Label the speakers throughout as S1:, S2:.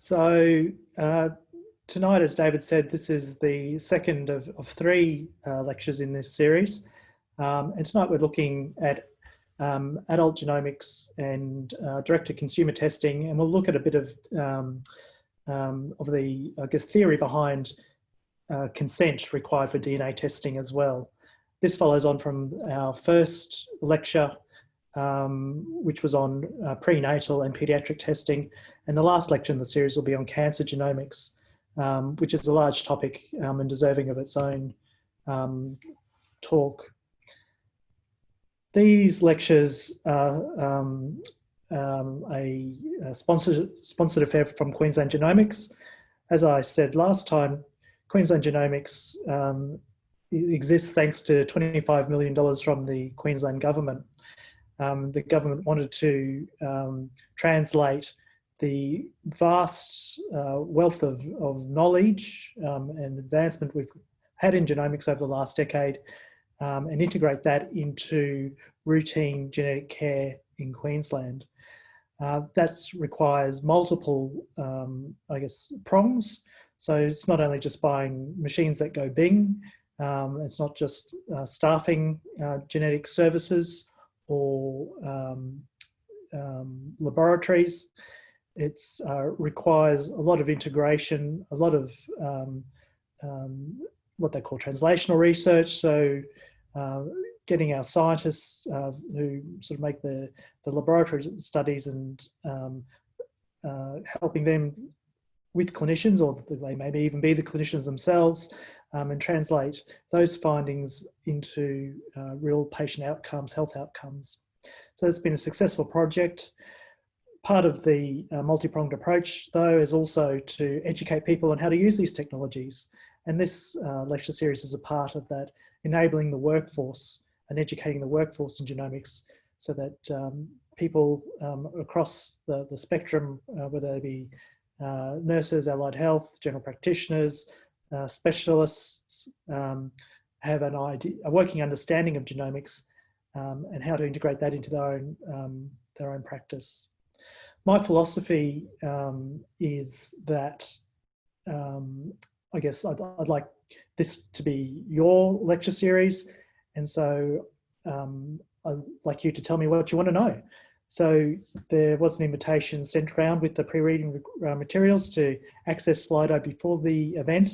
S1: So uh, tonight, as David said, this is the second of, of three uh, lectures in this series. Um, and tonight we're looking at um, adult genomics and uh, direct-to-consumer testing, and we'll look at a bit of um, um of the, I guess, theory behind uh, consent required for DNA testing as well. This follows on from our first lecture, um, which was on uh, prenatal and pediatric testing, and the last lecture in the series will be on cancer genomics, um, which is a large topic um, and deserving of its own um, talk. These lectures are um, um, a, a sponsored, sponsored affair from Queensland Genomics. As I said last time, Queensland Genomics exists thanks to $25 million from the Queensland government. Um, the government wanted to um, translate the vast uh, wealth of, of knowledge um, and advancement we've had in genomics over the last decade um, and integrate that into routine genetic care in Queensland. Uh, that requires multiple, um, I guess, prongs. So it's not only just buying machines that go bing, um, it's not just uh, staffing uh, genetic services or um, um, laboratories. It uh, requires a lot of integration, a lot of um, um, what they call translational research. So uh, getting our scientists uh, who sort of make the, the laboratory studies and um, uh, helping them with clinicians or they maybe even be the clinicians themselves um, and translate those findings into uh, real patient outcomes, health outcomes. So it's been a successful project. Part of the uh, multi-pronged approach, though, is also to educate people on how to use these technologies. And this uh, lecture series is a part of that, enabling the workforce and educating the workforce in genomics so that um, people um, across the, the spectrum, uh, whether they be uh, nurses, allied health, general practitioners, uh, specialists, um, have an idea, a working understanding of genomics um, and how to integrate that into their own, um, their own practice. My philosophy um, is that um, I guess I'd, I'd, like this to be your lecture series. And so um, I'd like you to tell me what you want to know. So there was an invitation sent around with the pre-reading uh, materials to access Slido before the event.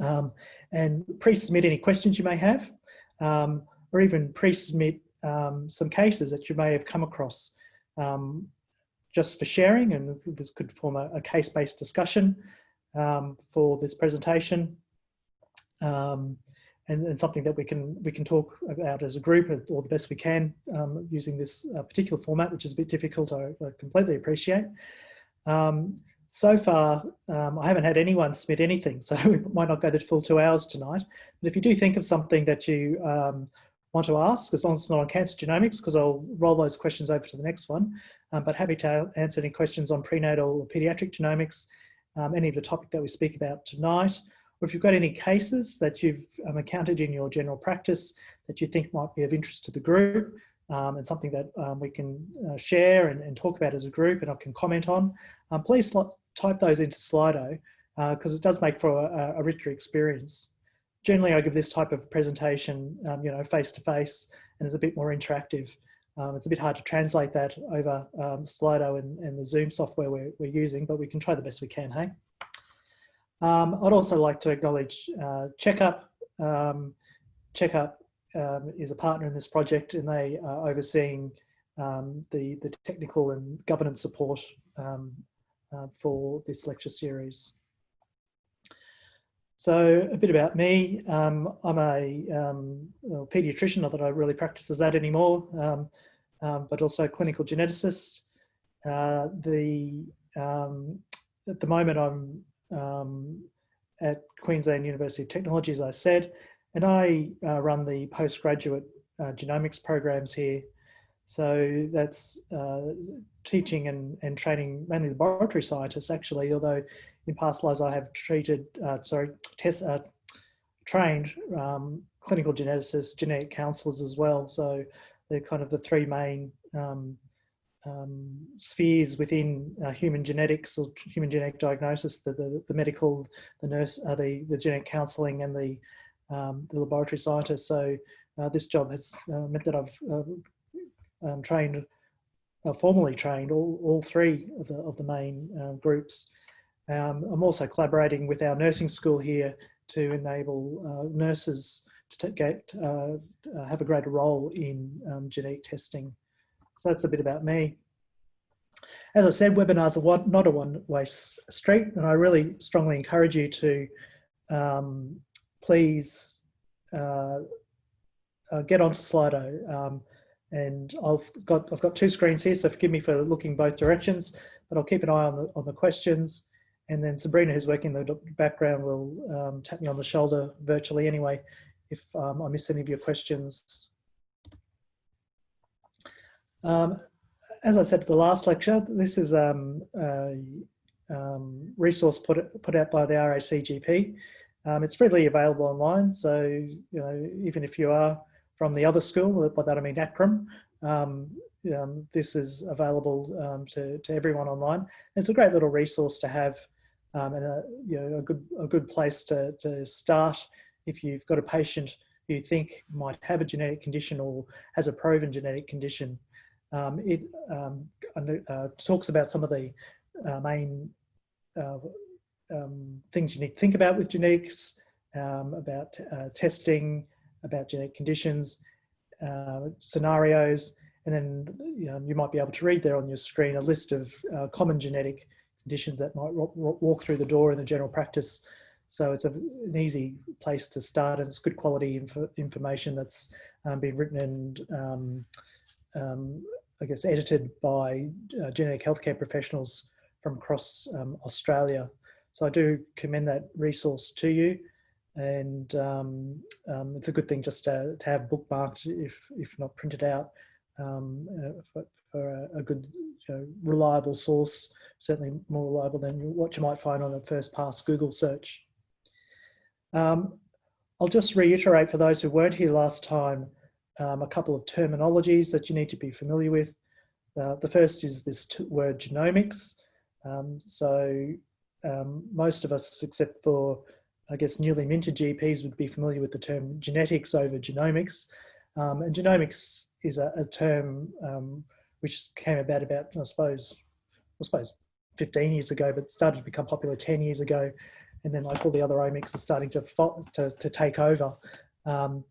S1: Um, and pre-submit any questions you may have. Um, or even pre-submit um, some cases that you may have come across um, just for sharing and this could form a, a case-based discussion um, for this presentation um, and, and, something that we can we can talk about as a group or the best we can um, using this uh, particular format which is a bit difficult I, I completely appreciate. Um, so far, um, I haven't had anyone submit anything, so we might not go the full two hours tonight. But if you do think of something that you um, want to ask, as long as it's not on cancer genomics, because I'll roll those questions over to the next one. Um, but happy to answer any questions on prenatal or pediatric genomics, um, any of the topic that we speak about tonight, or if you've got any cases that you've um, encountered in your general practice that you think might be of interest to the group, um, and something that um, we can uh, share and, and, talk about as a group and I can comment on, um, please type those into Slido because uh, it does make for a, a richer experience generally I give this type of presentation, um, you know, face to face and it's a bit more interactive. Um, it's a bit hard to translate that over Slido and, and, the Zoom software we're, we're, using, but we can try the best we can, hey? Um, I'd also like to acknowledge uh, Checkup. Um, Checkup um, is a partner in this project and they are overseeing the, the technical and governance support uh, for this lecture series. So a bit about me. Um, I'm a um, paediatrician, not that I really practice as that anymore, um, um but also clinical geneticist. Uh, the um, At the moment I'm um, at Queensland University of Technology, as I said, and I uh, run the postgraduate uh, genomics programs here. So that's uh, teaching and, and training mainly laboratory scientists actually, although in past lives I have treated, uh, sorry, test, uh, trained um, clinical geneticists, genetic counselors as well. So they're kind of the three main um, um, spheres within uh, human genetics or human genetic diagnosis, the, the, the medical, the nurse, uh, the, the genetic counselling and the, um, the laboratory scientists. So uh, this job has uh, meant that I've uh, um, trained, uh, formally trained all, all three of the, of the main groups. Um, I'm also collaborating with our nursing school here to enable nurses to get, have a greater role in um, genetic testing. So that's a bit about me. As I said, webinars are not a one-way street, and I really strongly encourage you to um, please uh, uh, get onto Slido. Um, and I've got I've got two screens here, so forgive me for looking both directions, but I'll keep an eye on the on the questions. And then Sabrina, who's working in the background, will um, tap me on the shoulder virtually anyway if um, I miss any of your questions um, as I said at the last lecture, this is um, a um, resource put, put out by the RACGP. Um, it's freely available online, so you know even if you are from the other school, by that I mean ACRRM, um, um, this is available to, to everyone online. It's a great little resource to have and a, you know, a, good, a good place to, to start if you've got a patient you think might have a genetic condition or has a proven genetic condition um, it um, uh, talks about some of the uh, main uh, um, things you need to think about with genetics, um, about uh, testing, about genetic conditions, uh, scenarios, and then you, know, you, might be able to read there on your screen a list of uh, common genetic conditions that might walk through the door in the general practice. So it's a, an easy place to start and it's good quality inf information that's um, been written and um, um, I guess, edited by uh, genetic healthcare professionals from across um, Australia. So I do commend that resource to you. And um, um, it's a good thing just to, to, have bookmarked, if, if not printed out, um, uh, for, for a, a, good, you know, reliable source, certainly more reliable than what you might find on a first pass Google search. Um, I'll just reiterate for those who weren't here last time, um, a couple of terminologies that you need to be familiar with. Uh, the first is this word genomics. Um, so um, most of us, except for, I guess, newly minted GPs would be familiar with the term genetics over genomics. Um, and genomics is a, a term um, which came about about, I suppose, I suppose 15 years ago, but started to become popular 10 years ago. And then like all the other omics are starting to, to, to take over. Um,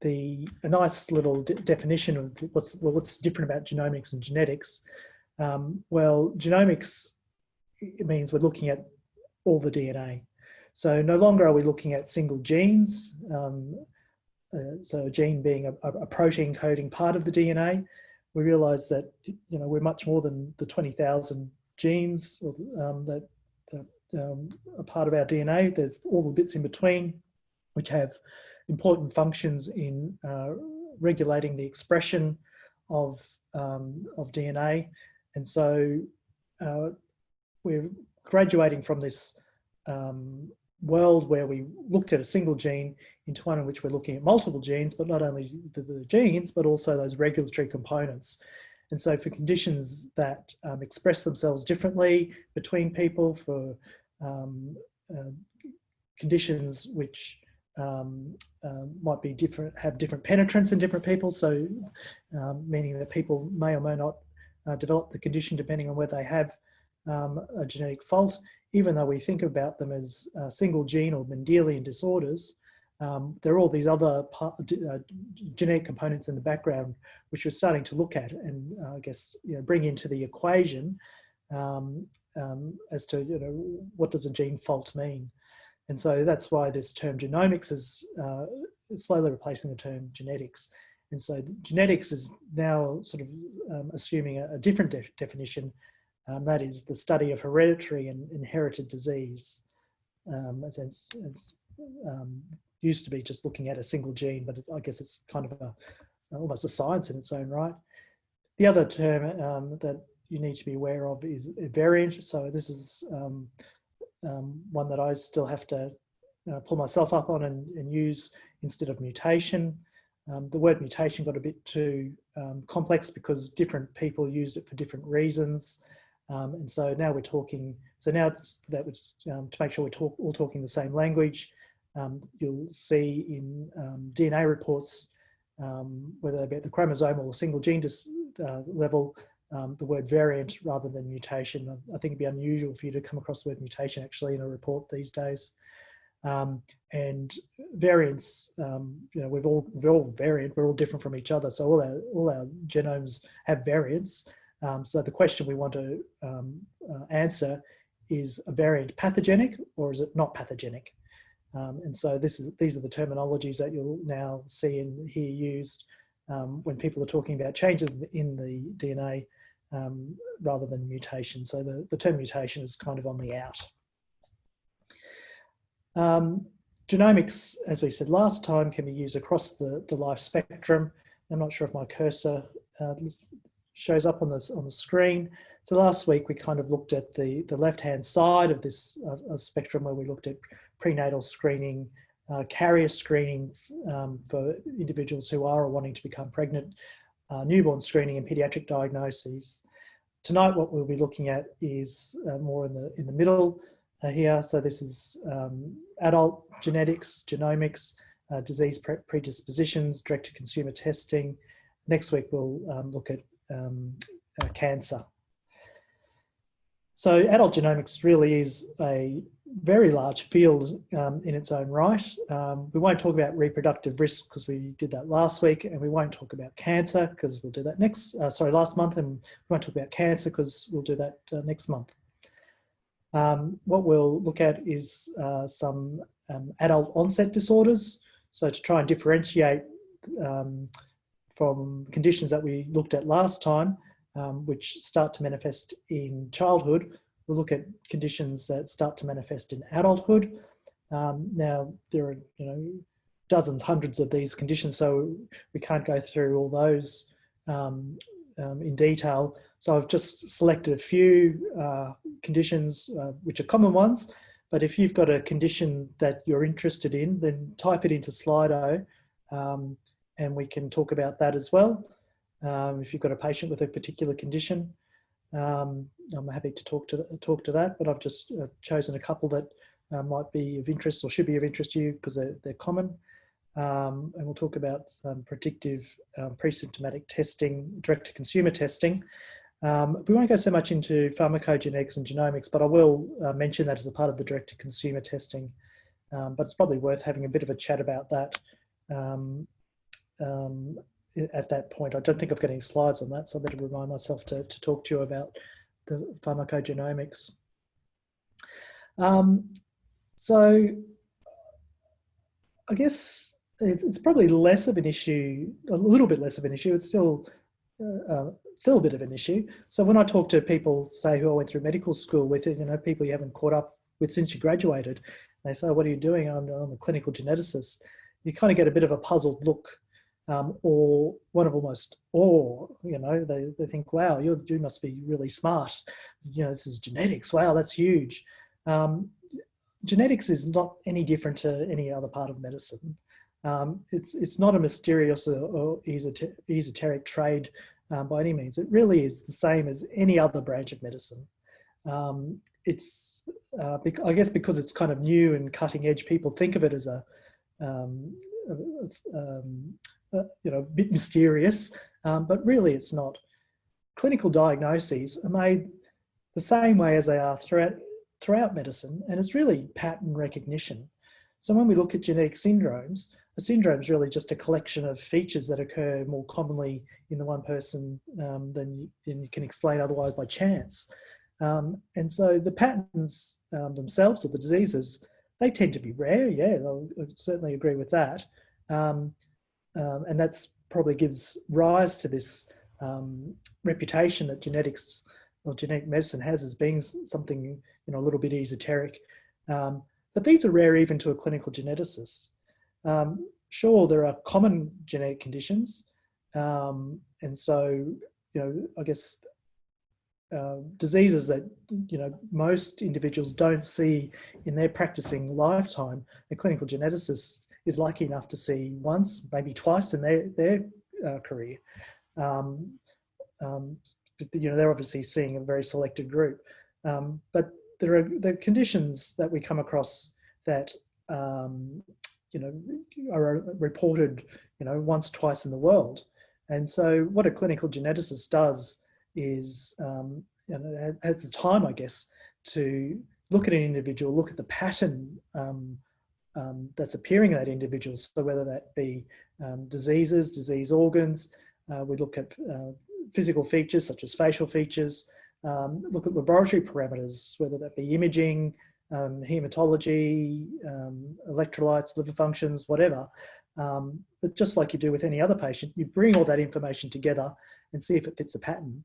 S1: the a nice little de definition of what's well, what's different about genomics and genetics. Um, well, genomics means we're looking at all the DNA. So no longer are we looking at single genes. Um, uh, so a gene being a, a, protein coding part of the DNA. We realize that you know we're much more than the 20,000 genes um, that, that um, are part of our DNA. There's all the bits in between, which have important functions in uh, regulating the expression of, um, of DNA. And so uh, we're graduating from this um, world where we looked at a single gene into one in which we're looking at multiple genes, but not only the, the genes, but also those regulatory components. And so for conditions that um, express themselves differently between people, for um, uh, conditions which um, uh, might be different, have different penetrance in different people. So um, meaning that people may or may not uh, develop the condition depending on whether they have um, a genetic fault, even though we think about them as single gene or Mendelian disorders, um, there are all these other part, uh, genetic components in the background which we're starting to look at and uh, I guess you know, bring into the equation um, um, as to you know what does a gene fault mean. And so that's why this term genomics is uh, slowly replacing the term genetics. And so genetics is now sort of um, assuming a, a different de definition, um, that is the study of hereditary and inherited disease. Um, as it's, it's um, used to be just looking at a single gene, but I guess it's kind of a, almost a science in its own right. The other term um, that you need to be aware of is variant. So this is um, one that I still have to uh, pull myself up on and, and, use instead of mutation. Um, the word mutation got a bit too um, complex because different people used it for different reasons. Um, and so now we're talking, so now that was um, to make sure we're talk, all talking the same language, um, you'll see in DNA reports, whether they be at the chromosomal or single gene uh, level, the word variant rather than mutation. I think it'd be unusual for you to come across the word mutation actually in a report these days. Um, and variants, um, you know, we've all we're all variant. We're all different from each other, so all our all our genomes have variants. Um, so the question we want to um, uh, answer is a variant pathogenic or is it not pathogenic? Um, and so this is these are the terminologies that you'll now see and hear used um, when people are talking about changes in the DNA rather than mutation. So the, the term mutation is kind of on the out. Um, genomics, as we said last time, can be used across the, the life spectrum. I'm not sure if my cursor uh, shows up on the, on the screen. So last week we kind of looked at the, the left-hand side of this of spectrum where we looked at prenatal screening, uh, carrier screening um, for individuals who are or wanting to become pregnant, uh, newborn screening and pediatric diagnoses. Tonight what we'll be looking at is uh, more in the, in the middle, uh, here. So this is um, adult genetics, genomics, uh, disease pre predispositions, direct-to-consumer testing. Next week we'll um, look at um, uh, cancer. So adult genomics really is a very large field um, in its own right. Um, we won't talk about reproductive risk because we did that last week and we won't talk about cancer because we'll do that next, uh, sorry, last month and we won't talk about cancer because we'll do that uh, next month. Um, what we'll look at is uh, some um, adult onset disorders. So to try and differentiate um, from conditions that we looked at last time, um, which start to manifest in childhood, we'll look at conditions that start to manifest in adulthood. Um, now, there are you know dozens, hundreds of these conditions, so we can't go through all those um, in detail. So I've just selected a few uh, conditions uh, which are common ones, but if you've got a condition that you're interested in, then type it into Slido um, and we can talk about that as well. Um, if you've got a patient with a particular condition, um, I'm happy to talk to, talk to that, but I've just uh, chosen a couple that uh, might be of interest or should be of interest to you because they're, they're common. Um, and we'll talk about um, predictive um, pre-symptomatic testing, direct-to-consumer testing. Um, we won't go so much into pharmacogenetics and genomics, but I will uh, mention that as a part of the direct-to-consumer testing. Um, but it's probably worth having a bit of a chat about that um, at that point. I don't think I've got any slides on that, so I better remind myself to, to talk to you about the pharmacogenomics. so I guess it's probably less of an issue, a little bit less of an issue. It's still uh, uh, still a bit of an issue. So when I talk to people, say who I went through medical school with, you know, people you haven't caught up with since you graduated, they say, what are you doing? I'm, I'm a clinical geneticist. You kind of get a bit of a puzzled look um, or one of almost awe, you know, they, they think, wow, you you must be really smart. You know, this is genetics. Wow, that's huge. Um, genetics is not any different to any other part of medicine. Um, it's, it's not a mysterious or, or esoteric trade um, by any means. It really is the same as any other branch of medicine. Um, it's, uh, I guess because it's kind of new and cutting edge, people think of it as a, um, you know, a bit mysterious, um, but really it's not. Clinical diagnoses are made the same way as they are throughout, throughout medicine, and it's really pattern recognition. So when we look at genetic syndromes, a syndrome is really just a collection of features that occur more commonly in the one person um, than, you, than you can explain otherwise by chance. Um, and so the patterns um, themselves of the diseases, they tend to be rare. Yeah, I certainly agree with that. Um, um, and that's probably gives rise to this um, reputation that genetics or genetic medicine has as being something, you know, a little bit esoteric. but these are rare even to a clinical geneticist. Um, sure, there are common genetic conditions. Um, and so, you know, I guess uh, diseases that, you know, most individuals don't see in their practicing lifetime, a clinical geneticist is lucky enough to see once, maybe twice in their, their uh, career. Um, um, you know, they're obviously seeing a very selected group. Um, but there are the conditions that we come across that, um, you know, are reported, you know, once, twice in the world. And so what a clinical geneticist does is, um, you know, has, the time, I guess, to look at an individual, look at the pattern um, um, that's appearing in that individual. So whether that be um, diseases, disease organs, uh, we look at uh, physical features such as facial features, um, look at laboratory parameters, whether that be imaging, um, hematology, um, electrolytes, liver functions, whatever. Um, but just like you do with any other patient, you bring all that information together and see if it fits a pattern.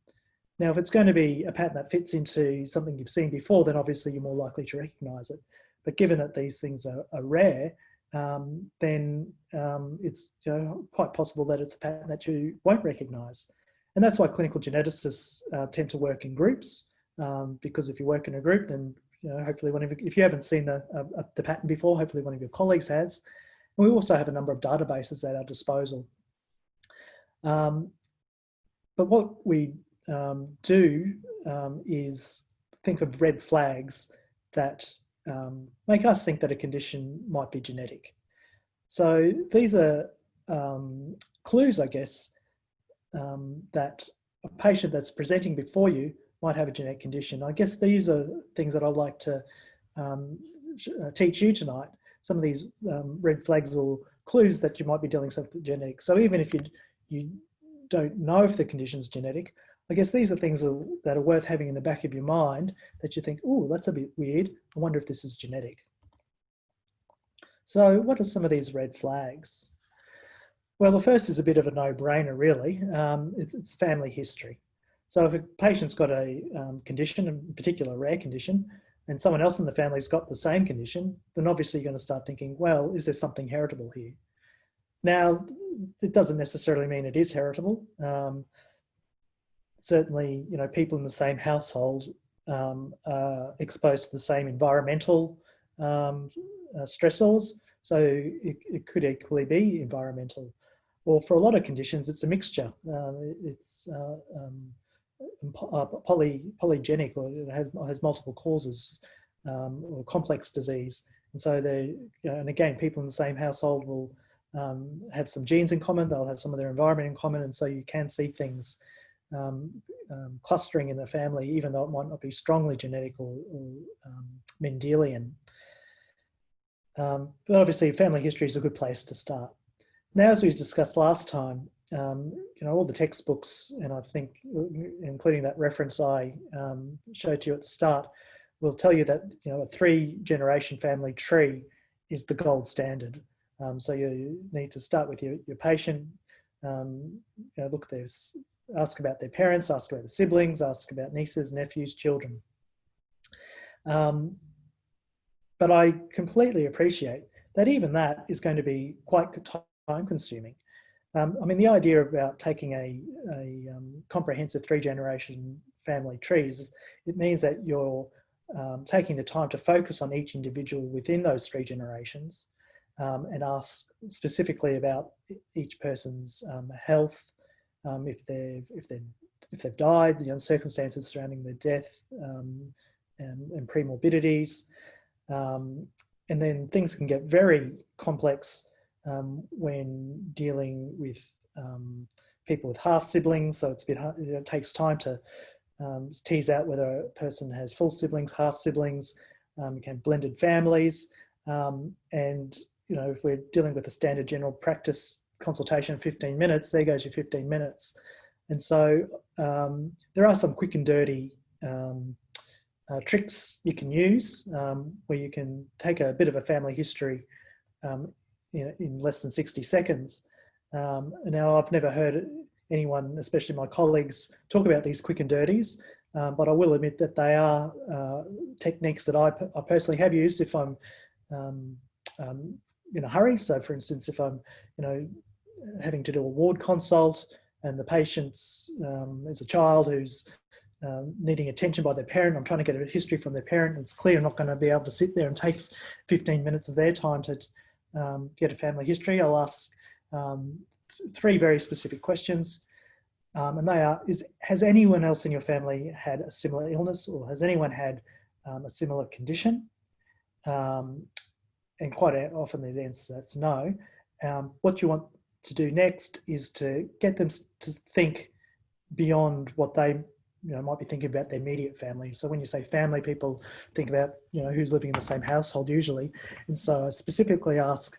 S1: Now, if it's going to be a pattern that fits into something you've seen before, then obviously you're more likely to recognize it. But given that these things are, are rare, um, then um, it's you know, quite possible that it's a pattern that you won't recognize. And that's why clinical geneticists uh, tend to work in groups, um, because if you work in a group, then you know, hopefully one of if you haven't seen the, uh, the pattern before, hopefully one of your colleagues has. And we also have a number of databases at our disposal. Um, but what we um, do um, is think of red flags that um, make us think that a condition might be genetic. So these are um, clues, I guess, um, that a patient that's presenting before you might have a genetic condition. I guess these are things that I'd like to um, uh, teach you tonight. Some of these red flags or clues that you might be dealing with genetic. So even if you, you don't know if the condition is genetic, I guess these are things that are worth having in the back of your mind that you think, oh, that's a bit weird. I wonder if this is genetic. So what are some of these red flags? Well, the first is a bit of a no-brainer, really. Um, it's, family history. So if a patient's got a um, condition, in particular a rare condition, and someone else in the family's got the same condition, then obviously you're going to start thinking, well, is there something heritable here? Now, it doesn't necessarily mean it is heritable. Um, certainly, you know, people in the same household um, are exposed to the same environmental um, uh, stressors. So it, it, could equally be environmental. Or for a lot of conditions, it's a mixture. Um, it's uh, um, uh, poly, polygenic or it has, has multiple causes um, or complex disease. And so they, and again, people in the same household will um, have some genes in common, they'll have some of their environment in common, and so you can see things um, um, clustering in the family, even though it might not be strongly genetic or, or um, Mendelian. Um, but obviously family history is a good place to start. Now, as we discussed last time, um, you know, all the textbooks, and I think including that reference I um, showed you at the start, will tell you that, you know, a three generation family tree is the gold standard. so you need to start with your, your patient, um, you know, look at their ask about their parents, ask about the siblings, ask about nieces, nephews, children. Um, but I completely appreciate that even that is going to be quite time consuming. Um, I mean, the idea about taking a, a um, comprehensive three generation family trees, it means that you're um, taking the time to focus on each individual within those three generations um, and ask specifically about each person's um, health, um, if they've if they if they've died, the circumstances surrounding their death um, and, and pre-morbidities. Um, and then things can get very complex um, when dealing with um, people with half siblings. So it's a bit hard, it takes time to um, tease out whether a person has full siblings, half siblings, you can blended families. and you know, if we're dealing with a standard general practice consultation 15 minutes, there goes your 15 minutes. And so um, there are some quick and dirty um, uh, tricks you can use um, where you can take a bit of a family history um, in, in, less than 60 seconds. Um, now I've never heard anyone, especially my colleagues, talk about these quick and dirties, um, but I will admit that they are uh, techniques that I, I, personally have used if I'm in a hurry. So for instance, if I'm, you know, having to do a ward consult and the patient's um, is a child who's um, needing attention by their parent. I'm trying to get a history from their parent. It's clear I'm not going to be able to sit there and take 15 minutes of their time to, um, get a family history, I'll ask um, th three very specific questions. Um, and they are, is, has anyone else in your family had a similar illness or has anyone had um, a similar condition? And quite often the answer that's no. What do you want to do next is to get them to think beyond what they you know might be thinking about their immediate family. So when you say family people think about you know who's living in the same household usually. And so I specifically ask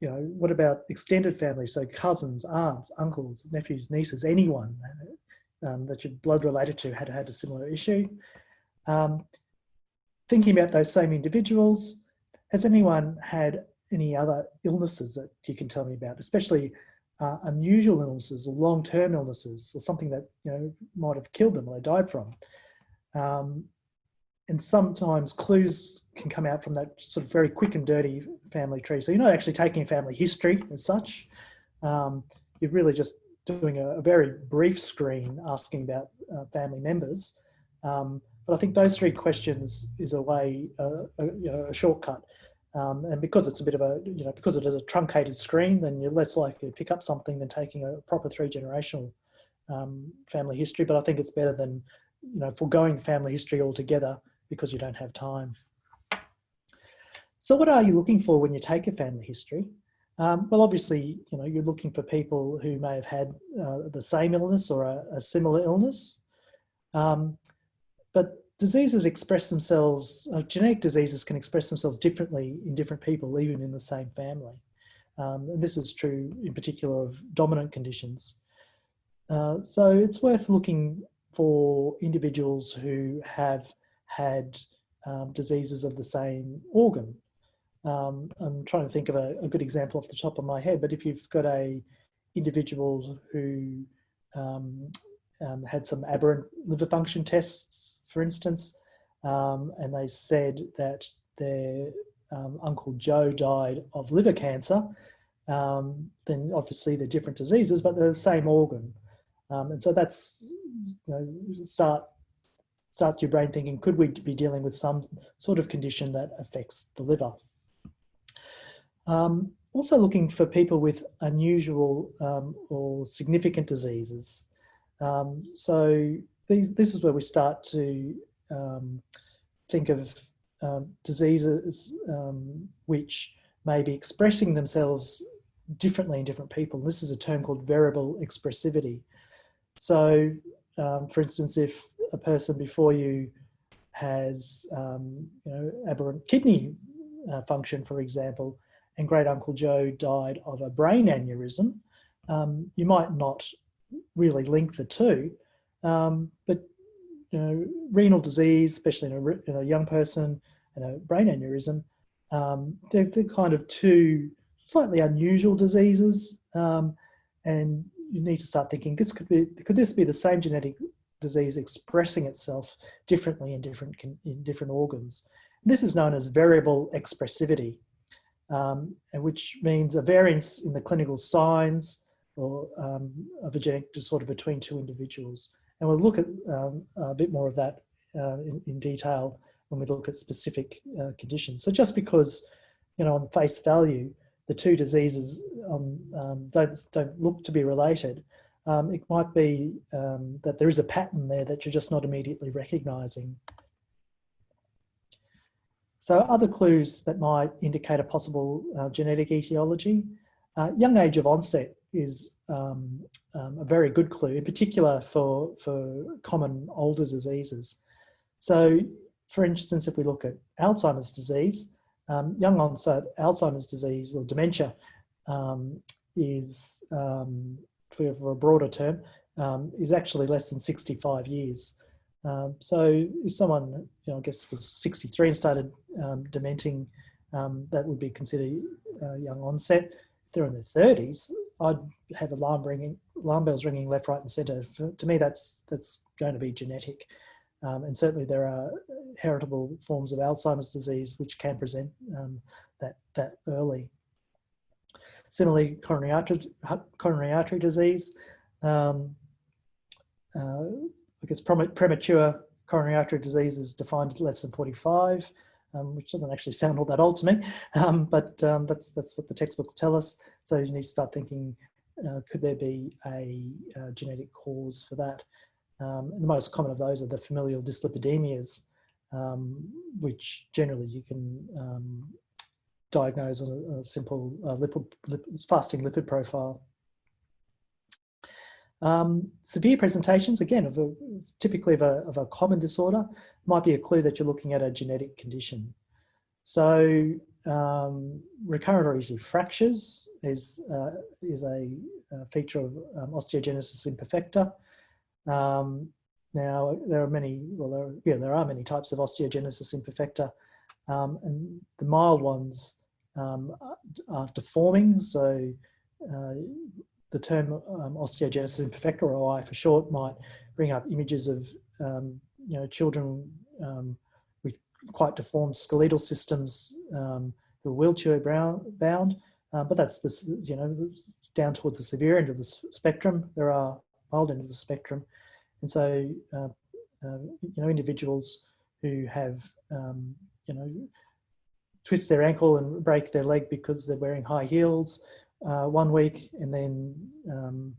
S1: you know what about extended family? So cousins aunts uncles nephews nieces anyone um, that you're blood related to had had a similar issue. Um, thinking about those same individuals has anyone had any other illnesses that you can tell me about especially uh, unusual illnesses or long-term illnesses or something that you know might have killed them or they died from. Um, and sometimes clues can come out from that sort of very quick and dirty family tree. So you're not actually taking family history as such. Um, you're really just doing a, a, very brief screen asking about uh, family members. Um, but I think those three questions is a way, uh, a, you know, a shortcut um, and because it's a bit of a, you know, because it is a truncated screen, then you're less likely to pick up something than taking a proper three generational um, family history. But I think it's better than, you know, foregoing family history altogether because you don't have time. So what are you looking for when you take a family history? Um, well, obviously, you know, you're looking for people who may have had uh, the same illness or a, a similar illness. Um, but diseases express themselves, uh, genetic diseases can express themselves differently in different people, even in the same family. Um, and this is true in particular of dominant conditions. Uh, so it's worth looking for individuals who have had um, diseases of the same organ. Um, I'm trying to think of a, a, good example off the top of my head, but if you've got a individual who um, um, had some aberrant liver function tests for instance, um, and they said that their um, Uncle Joe died of liver cancer, um, then obviously they're different diseases, but they're the same organ. Um, and so that's, you know, start, starts your brain thinking, could we be dealing with some sort of condition that affects the liver? Um, also looking for people with unusual um, or significant diseases. so these, this is where we start to um, think of um, diseases um, which may be expressing themselves differently in different people. This is a term called variable expressivity. So, um, for instance, if a person before you has um, you know, aberrant kidney uh, function, for example, and great uncle Joe died of a brain aneurysm, um, you might not really link the two, um, but you know, renal disease, especially in a, in a, young person, and a brain aneurysm, um, they're, they're, kind of two slightly unusual diseases, um, and you need to start thinking this could be could this be the same genetic disease expressing itself differently in different in different organs. This is known as variable expressivity, um, which means a variance in the clinical signs or um, of a genetic disorder between two individuals. And we'll look at um, a bit more of that uh, in, in, detail when we look at specific uh, conditions. So just because, you know, on face value, the two diseases um, um, don't, don't look to be related, um, it might be um, that there is a pattern there that you're just not immediately recognizing. So other clues that might indicate a possible uh, genetic etiology, uh, young age of onset is um, um, a very good clue, in particular for, for common older diseases. So for instance, if we look at Alzheimer's disease, um, young onset Alzheimer's disease or dementia um, is, um, for, a broader term, um, is actually less than 65 years. so if someone, you know, I guess was 63 and started dementing, that would be considered uh, young onset. They're in their 30s, I'd have alarm ringing, alarm bells ringing left, right, and centre. To me, that's that's going to be genetic, um, and certainly there are heritable forms of Alzheimer's disease which can present um, that that early. Similarly, coronary artery coronary artery disease. Um, uh, I guess premature coronary artery disease is defined as less than 45. Um, which doesn't actually sound all that old to me, um, but um, that's, that's what the textbooks tell us. So you need to start thinking, uh, could there be a, a, genetic cause for that? Um, the most common of those are the familial dyslipidemias, um, which generally you can um, diagnose on a, a simple uh, lipid, lipid, fasting lipid profile. Um, severe presentations, again, of a, typically of a, of a common disorder, might be a clue that you're looking at a genetic condition. So um, recurrent or easy fractures is, uh, is a, a, feature of um, osteogenesis imperfecta. Um, now, there are many, well, there, yeah, there are many types of osteogenesis imperfecta, um, and the mild ones um, are deforming, so uh, the term um, osteogenesis imperfecta, or OI for short, might bring up images of um, you know children um, with quite deformed skeletal systems um, who are wheelchair bound. Uh, but that's this you know down towards the severe end of the spectrum. There are mild end of the spectrum, and so uh, uh, you know individuals who have um, you know twist their ankle and break their leg because they're wearing high heels uh, one week and then um,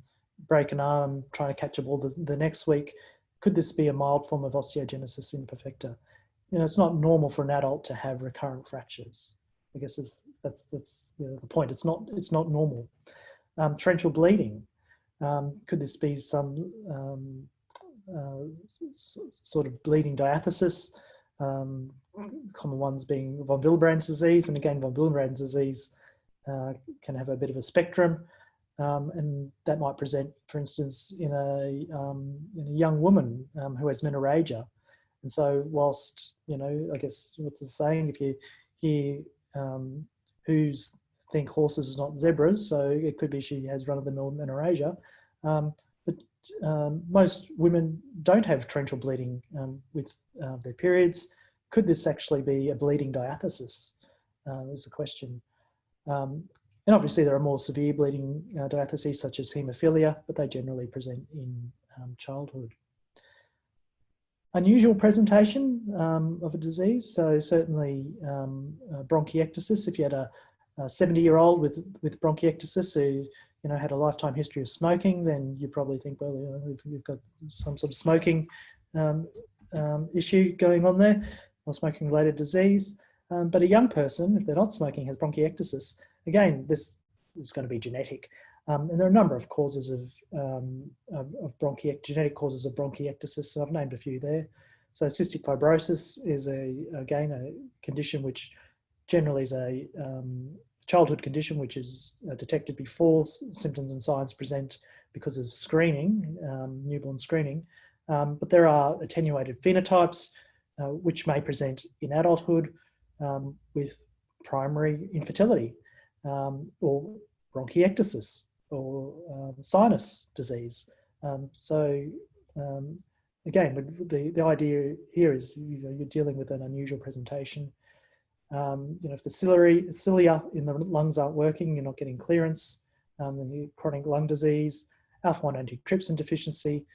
S1: break an arm, try to catch a ball the, the next week. Could this be a mild form of osteogenesis imperfecta? You know, it's not normal for an adult to have recurrent fractures. I guess that's that's the, the, point. It's not it's not normal. Um, torrential bleeding. Um, could this be some um, uh, sort of bleeding diathesis? Um, common ones being von Willebrand's disease, and again, von Willebrand's disease uh, can have a bit of a spectrum. Um, and that might present, for instance, in a, um, in a young woman um, who has menorrhagia. And so whilst, you know, I guess what's the saying, if you hear um, who's think horses is not zebras, so it could be she has run-of-the-mill menorrhagia. Um, but um, most women don't have torrential bleeding with uh, their periods. Could this actually be a bleeding diathesis? Uh, is the question. Um, and obviously there are more severe bleeding uh, diatheses such as haemophilia, but they generally present in um, childhood. Unusual presentation um, of a disease, so certainly um, uh, bronchiectasis, if you had a, 70 year old with, with bronchiectasis who you know, had a lifetime history of smoking, then you probably think, well, you know, you've got some sort of smoking um, um, issue going on there, or smoking related disease. Um, but a young person, if they're not smoking, has bronchiectasis, again, this is going to be genetic. Um, and there are a number of causes of, um, of, of bronchiect genetic causes of bronchiectasis. I've named a few there. So cystic fibrosis is a, again, a condition which generally is a um, childhood condition which is uh, detected before symptoms and signs present because of screening, um, newborn screening. Um, but there are attenuated phenotypes uh, which may present in adulthood um, with primary infertility um, or bronchiectasis or um, sinus disease. Um, so um, again, the, the idea here is you know, you're dealing with an unusual presentation. Um, you know, if the ciliary, cilia in the lungs aren't working, you're not getting clearance, um, then chronic lung disease, alpha-1 antitrypsin deficiency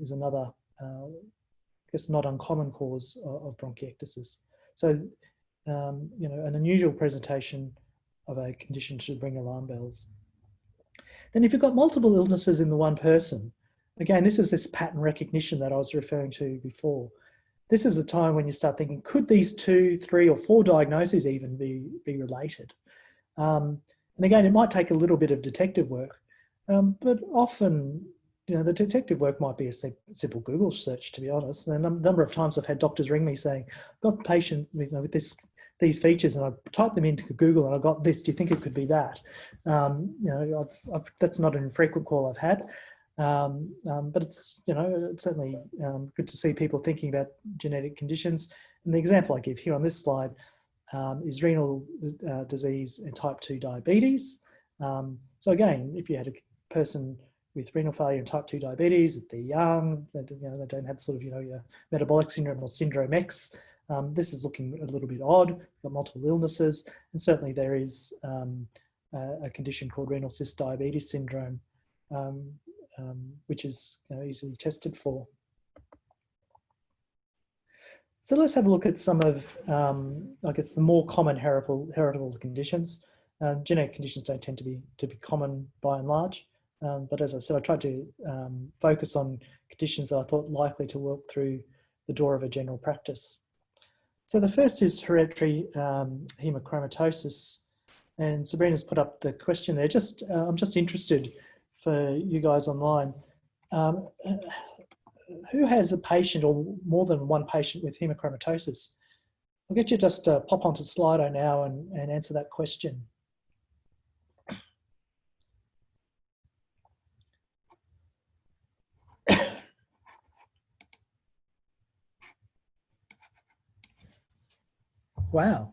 S1: is another, uh, I guess, not uncommon cause of, of bronchiectasis. So, um, you know, an unusual presentation of a condition should bring alarm bells. Then if you've got multiple illnesses in the one person, again, this is this pattern recognition that I was referring to before. This is a time when you start thinking, could these two, three or four diagnoses even be, be related? Um, and again, it might take a little bit of detective work, um, but often you know, the detective work might be a simple Google search, to be honest. And a number of times I've had doctors ring me saying, I've got patient you know, with this, these features and I typed them into Google and I got this, do you think it could be that? Um, you know, I've, I've, that's not an infrequent call I've had. Um, um, but it's, you know, it's certainly um, good to see people thinking about genetic conditions. And the example I give here on this slide um, is renal uh, disease and type 2 diabetes. Um, so again, if you had a person with renal failure and type 2 diabetes, if they're young, they, you know, they don't have sort of, you know, your metabolic syndrome or syndrome X, um, this is looking a little odd. odd, got multiple illnesses, and certainly there is um, a, a, condition called renal cyst diabetes syndrome, um, um which is you know, easily tested for. So let's have a look at some of, um, I guess, the more common heritable, heritable conditions. Um, genetic conditions don't tend to be to be common by and large, um, but as I said, I tried to um, focus on conditions that I thought likely to work through the door of a general practice. So the first is hereditary um, hemochromatosis, and Sabrina's put up the question there. Just uh, I'm just interested for you guys online. Um, who has a patient or more than one patient with hemochromatosis? I'll get you just uh, pop onto Slido now and, and answer that question. Wow.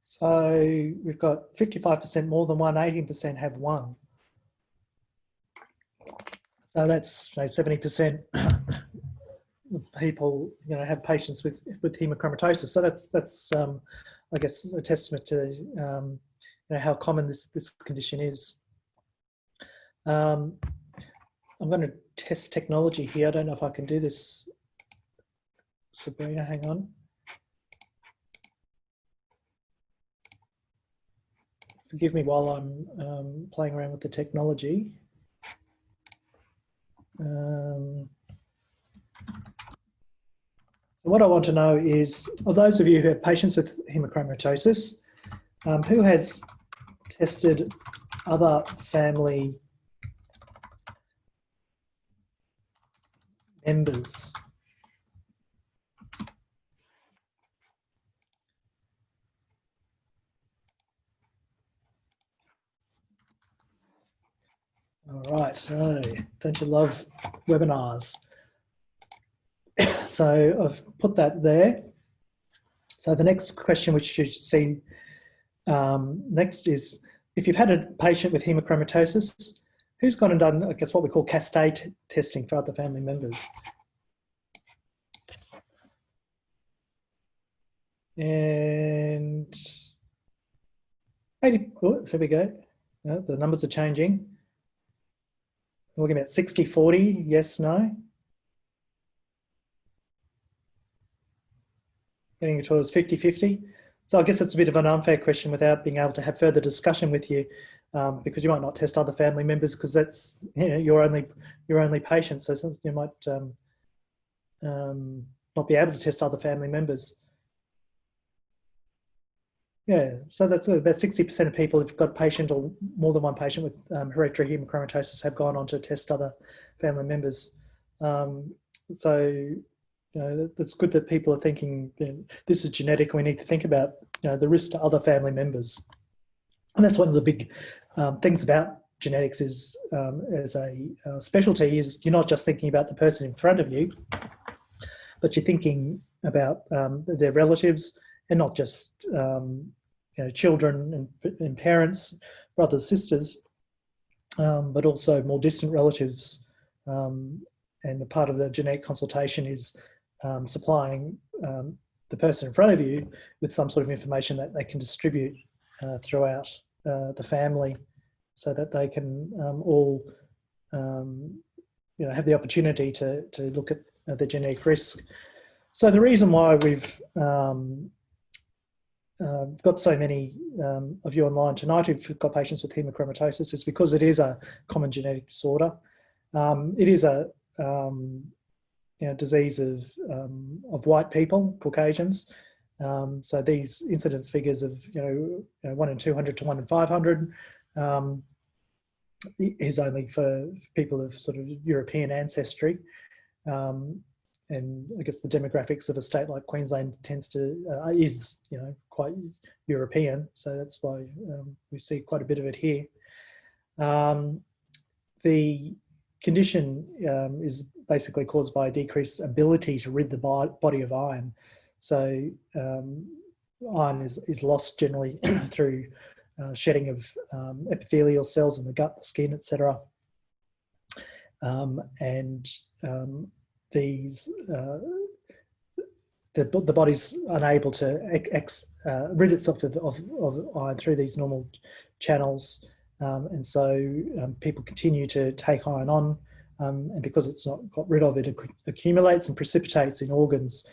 S1: So we've got 55% more than one, 18% have one. So that's say 70% people, you know, have patients with with hemochromatosis. So that's that's um, I guess a testament to um, you know how common this this condition is. Um, I'm going to test technology here. I don't know if I can do this. Sabrina, hang on. Forgive me while I'm um, playing around with the technology. Um, so what I want to know is, of those of you who have patients with hemochromatosis, um, who has tested other family members? Right, so don't you love webinars? so I've put that there. So the next question which you see um, next is, if you've had a patient with hemochromatosis, who's gone and done, I guess, what we call cascade testing for other family members? And 80, oh, here we go. Oh, the numbers are changing. We're looking at 60, 40, yes, no. Getting towards 50, 50. So I guess it's a bit of an unfair question without being able to have further discussion with you um, because you might not test other family members because that's you know, your only your only patient. So you might um, um, not be able to test other family members. Yeah, so that's about 60% of people who've got patient or more than one patient with um, hereditary hemochromatosis have gone on to test other family members. Um, so, you know, it's good that people are thinking you know, this is genetic. We need to think about you know, the risk to other family members. And that's one of the big um, things about genetics is um, as a uh, specialty is you're not just thinking about the person in front of you, but you're thinking about um, their relatives and not just um, you know, children and, and, parents, brothers, sisters, um, but also more distant relatives. Um, and the part of the genetic consultation is um, supplying um, the person in front of you with some sort of information that they can distribute uh, throughout uh, the family so that they can um, all um, you know, have the opportunity to, to look at uh, the genetic risk. So the reason why we've um, uh, got so many um, of you online tonight who've got patients with hemochromatosis is because it is a common genetic disorder. Um, it is a um, you know, disease of, um, of white people, Caucasians. Um, so these incidence figures of you know, you know, 1 in 200 to 1 in 500 um, is only for people of sort of European ancestry. Um, and I guess the demographics of a state like Queensland tends to uh, is you know quite European, so that's why um, we see quite a bit of it here. Um, the condition um, is basically caused by a decreased ability to rid the body of iron. So um, iron is, is lost generally through uh, shedding of um, epithelial cells in the gut, the skin, etc. Um, and these uh, the, the body's unable to ex, uh, rid itself of, of, of, iron through these normal channels. Um, and so um, people continue to take iron on Um, and because it's not got rid of it, accumulates and precipitates in organs,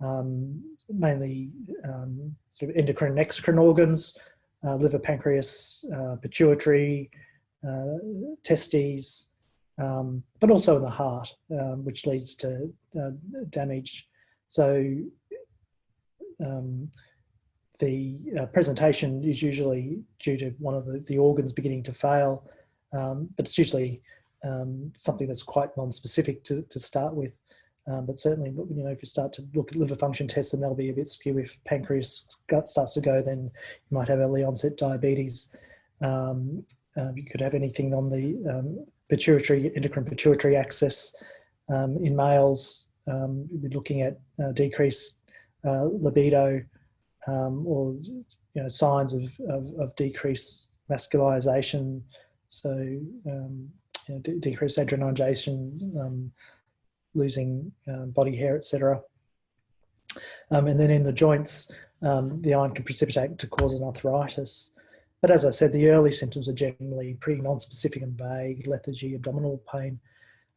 S1: um, mainly um, sort of endocrine and exocrine organs, uh, liver, pancreas, uh, pituitary, uh, testes, um, but also in the heart, um, which leads to uh, damage. So um, the uh, presentation is usually due to one of the, the organs beginning to fail, um, but it's usually um, something that's quite non-specific to, to start with. Um, but certainly, you know, if you start to look at liver function tests, then they'll be a bit skew. If pancreas gut starts to go, then you might have early onset diabetes. Uh, you could have anything on the pituitary, endocrine pituitary axis um, in males. Um, we're looking at uh, decreased uh, libido or you know signs of, of, of decreased masculinization. So um, you know, decreased adrenalization, um, losing um, body hair, etc. Um, and then in the joints, um, the iron can precipitate to cause an arthritis. But as I said, the early symptoms are generally pretty non-specific and vague, lethargy, abdominal pain.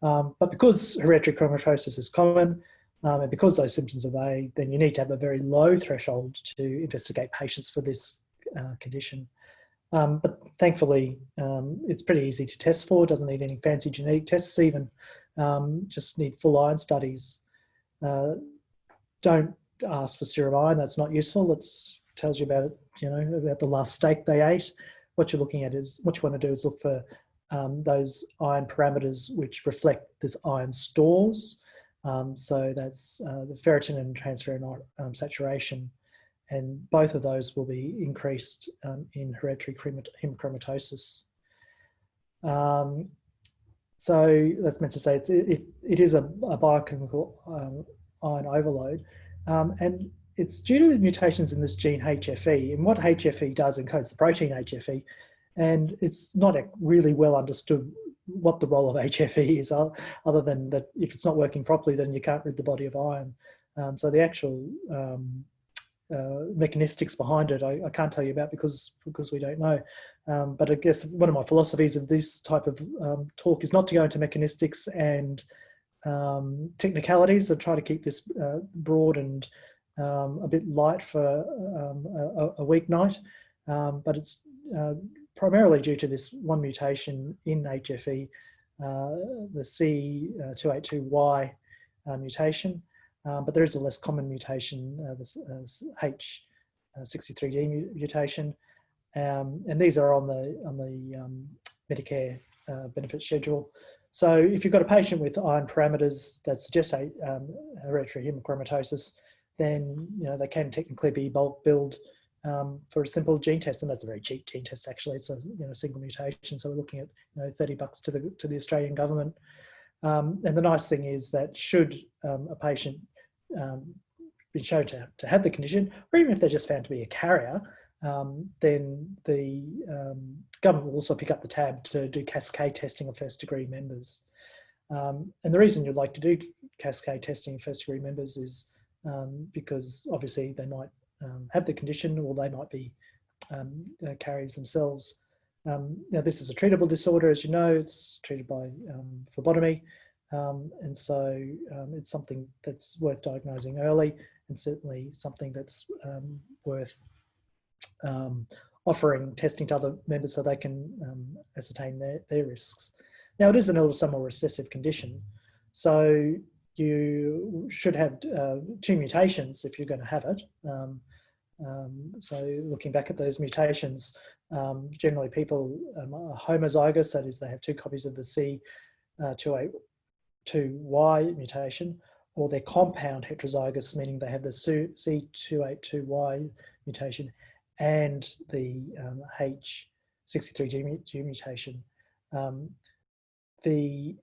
S1: Um, but because hereditary hemochromatosis is common, um, and because those symptoms are vague, then you need to have a very low threshold to investigate patients for this uh, condition. Um, but thankfully, um, it's pretty easy to test for. Doesn't need any fancy genetic tests even. Um, just need full iron studies. Uh, don't ask for serum iron. That's not useful. It tells you about, it, you know, about the last steak they ate. What you're looking at is, what you want to do is look for um, those iron parameters which reflect this iron stores. Um, so that's uh, the ferritin and transferrin um, saturation and both of those will be increased um, in hereditary hemochromatosis. Um, so that's meant to say it's, it, it is a, a biochemical um, iron overload and it's due to the mutations in this gene HFE and what HFE does encodes the protein HFE and it's not really well understood what the role of HFE is other than that if it's not working properly then you can't rid the body of iron. Um, so the actual um, uh, mechanistics behind it I, I, can't tell you about because because we don't know. Um, but I guess one of my philosophies of this type of um, talk is not to go into mechanistics and um, technicalities or try to keep this uh, broad and um, a bit light for um, a, a weeknight. Um, but it's uh, primarily due to this one mutation in HFE, uh, the C282Y uh, mutation. Um, but there is a less common mutation, uh, this uh, H63D uh, mutation, um, and these are on the on the um, Medicare uh, benefit schedule. So if you've got a patient with iron parameters that suggest um, hereditary hemochromatosis, then you know they can technically be bulk billed um, for a simple gene test, and that's a very cheap gene test actually. It's a you know single mutation, so we're looking at you know 30 bucks to the to the Australian government. Um, and the nice thing is that should um, a patient um, been shown to, to have the condition, or even if they're just found to be a carrier, um, then the um, government will also pick up the tab to do cascade testing of first degree members. And the reason you'd like to do cascade testing of first degree members is um, because obviously they might um, have the condition or they might be uh, carriers themselves. now this is a treatable disorder, as you know, it's treated by phlebotomy. Um, and so um, it's something that's worth diagnosing early and certainly something that's um, worth um, offering testing to other members so they can um, ascertain their, their risks. Now it is an autosomal recessive condition, so you should have uh, two mutations if you're going to have it. Um, so looking back at those mutations, generally people are homozygous, that is they have two copies of the C uh, 28 2Y mutation, or they're compound heterozygous, meaning they have the C282Y mutation and the um, H63D mutation. Um, the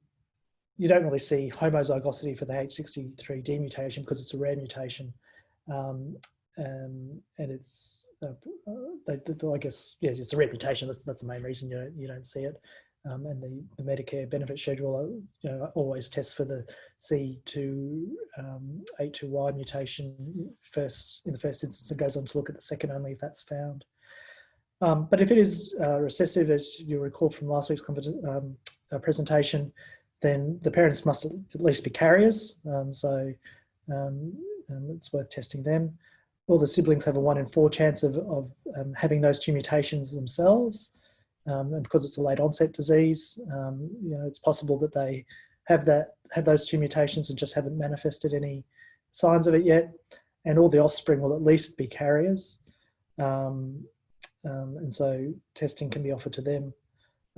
S1: you don't really see homozygosity for the H63D mutation because it's a rare mutation, um, um and it's uh, uh, I guess yeah, it's a rare mutation. That's that's the main reason you don't, you don't see it um, and the, the Medicare benefit schedule uh, you know, always tests for the C2 um, 82Y mutation first in the first instance and goes on to look at the second only if that's found. Um, but if it is uh, recessive, as you recall from last week's um, uh, presentation, then the parents must at least be carriers. Um, so um, um, it's worth testing them. All the siblings have a one in four chance of, of um, having those two mutations themselves. Um, and because it's a late onset disease, you know, it's possible that they have that have those two mutations and just haven't manifested any signs of it yet. And all the offspring will at least be carriers. Um, and so testing can be offered to them.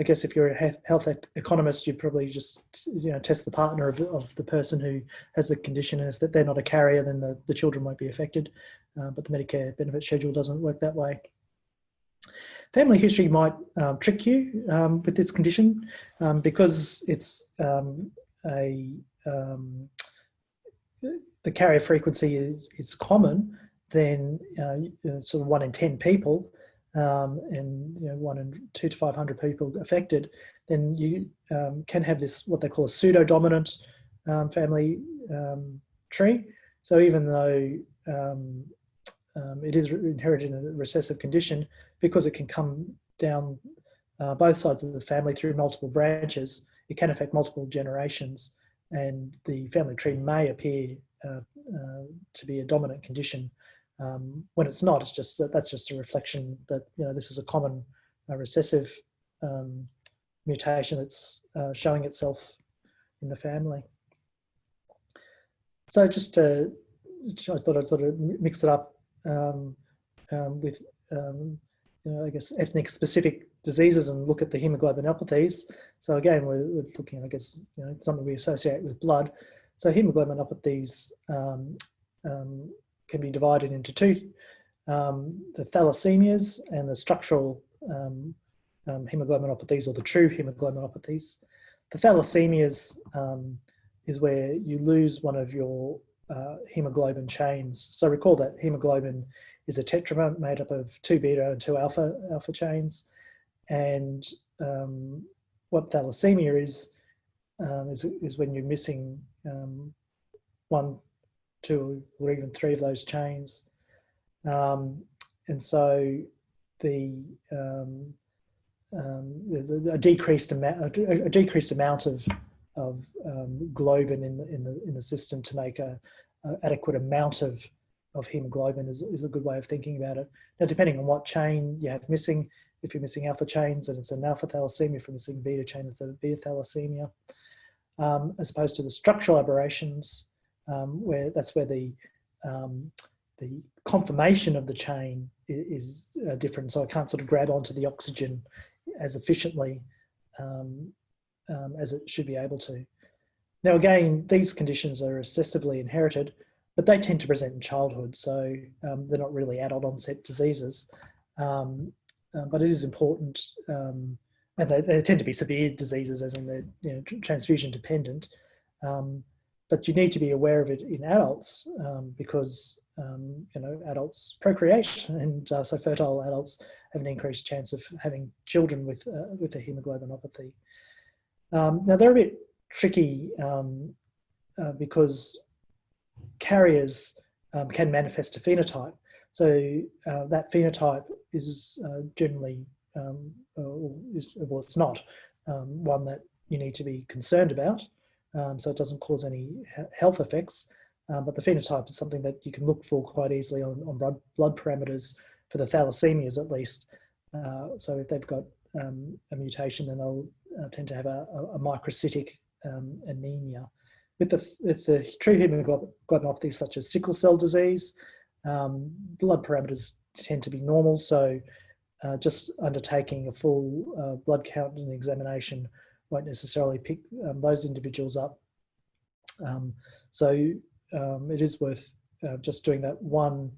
S1: I guess if you're a health economist, you'd probably just you know test the partner of, of the person who has the condition, and if they're not a carrier, then the, the children won't be affected. Uh, but the Medicare benefit schedule doesn't work that way. Family history might um, trick you um, with this condition um, because it's um, a um, the carrier frequency is is common. Then uh, sort of one in ten people um, and you know, one in two to 500 people affected, then you um, can have this, what they call a pseudo-dominant um, family um, tree. So even though um, um, it is inherited in a recessive condition, because it can come down uh, both sides of the family through multiple branches, it can affect multiple generations and the family tree may appear uh, uh, to be a dominant condition um, when it's not, it's just that that's just a reflection that you know this is a common uh, recessive um, mutation that's uh, showing itself in the family. So just to, I thought I'd sort of mix it up um, um with um, you know I guess ethnic specific diseases and look at the hemoglobinopathies. So again, we're, we're looking, I guess, you know, something we associate with blood. So hemoglobinopathies um, um, can be divided into two, um, the thalassemias and the structural um, um, hemoglobinopathies or the true hemoglobinopathies. The thalassemias um, is where you lose one of your uh, hemoglobin chains. So recall that hemoglobin is a tetramer made up of two beta and two alpha alpha chains. And um, what thalassemia is, um, is, is when you're missing um, one two or even three of those chains. Um, and so the um, um, a, decreased amount a, a, decreased amount of of um, globin in the in the in the system to make a, a, adequate amount of of hemoglobin is, is a good way of thinking about it. Now, depending on what chain you have missing, if you're missing alpha chains, then it's an alpha thalassemia. If you're missing beta chain, it's a beta thalassemia. Um, as opposed to the structural aberrations, um, where that's where the um, the conformation of the chain is, is uh, different. So I can't sort of grab onto the oxygen as efficiently um, um, as it should be able to. Now again, these conditions are recessively inherited, but they tend to present in childhood, so um, they're not really adult onset diseases. Um, uh, but it is important, and they, they, tend to be severe diseases, as in they're you know, transfusion dependent. Um, but you need to be aware of it in adults um, because um, you know adults procreate and uh, so fertile adults have an increased chance of having children with uh, with a hemoglobinopathy. Um, now they're a bit tricky um, uh, because carriers um, can manifest a phenotype. So uh, that phenotype is uh, generally, um, is, well it's not one that you need to be concerned about um, so it doesn't cause any health effects. Um, but the phenotype is something that you can look for quite easily on, on blood, blood parameters for the thalassemias at least. Uh, so if they've got um, a mutation, then they'll uh, tend to have a, a, microcytic um, anemia. With the, with the true hemoglobinopathies such as sickle cell disease, um, blood parameters tend to be normal. So uh, just undertaking a full uh, blood count and examination won't necessarily pick um, those individuals up. Um, so um, it is worth uh, just doing that one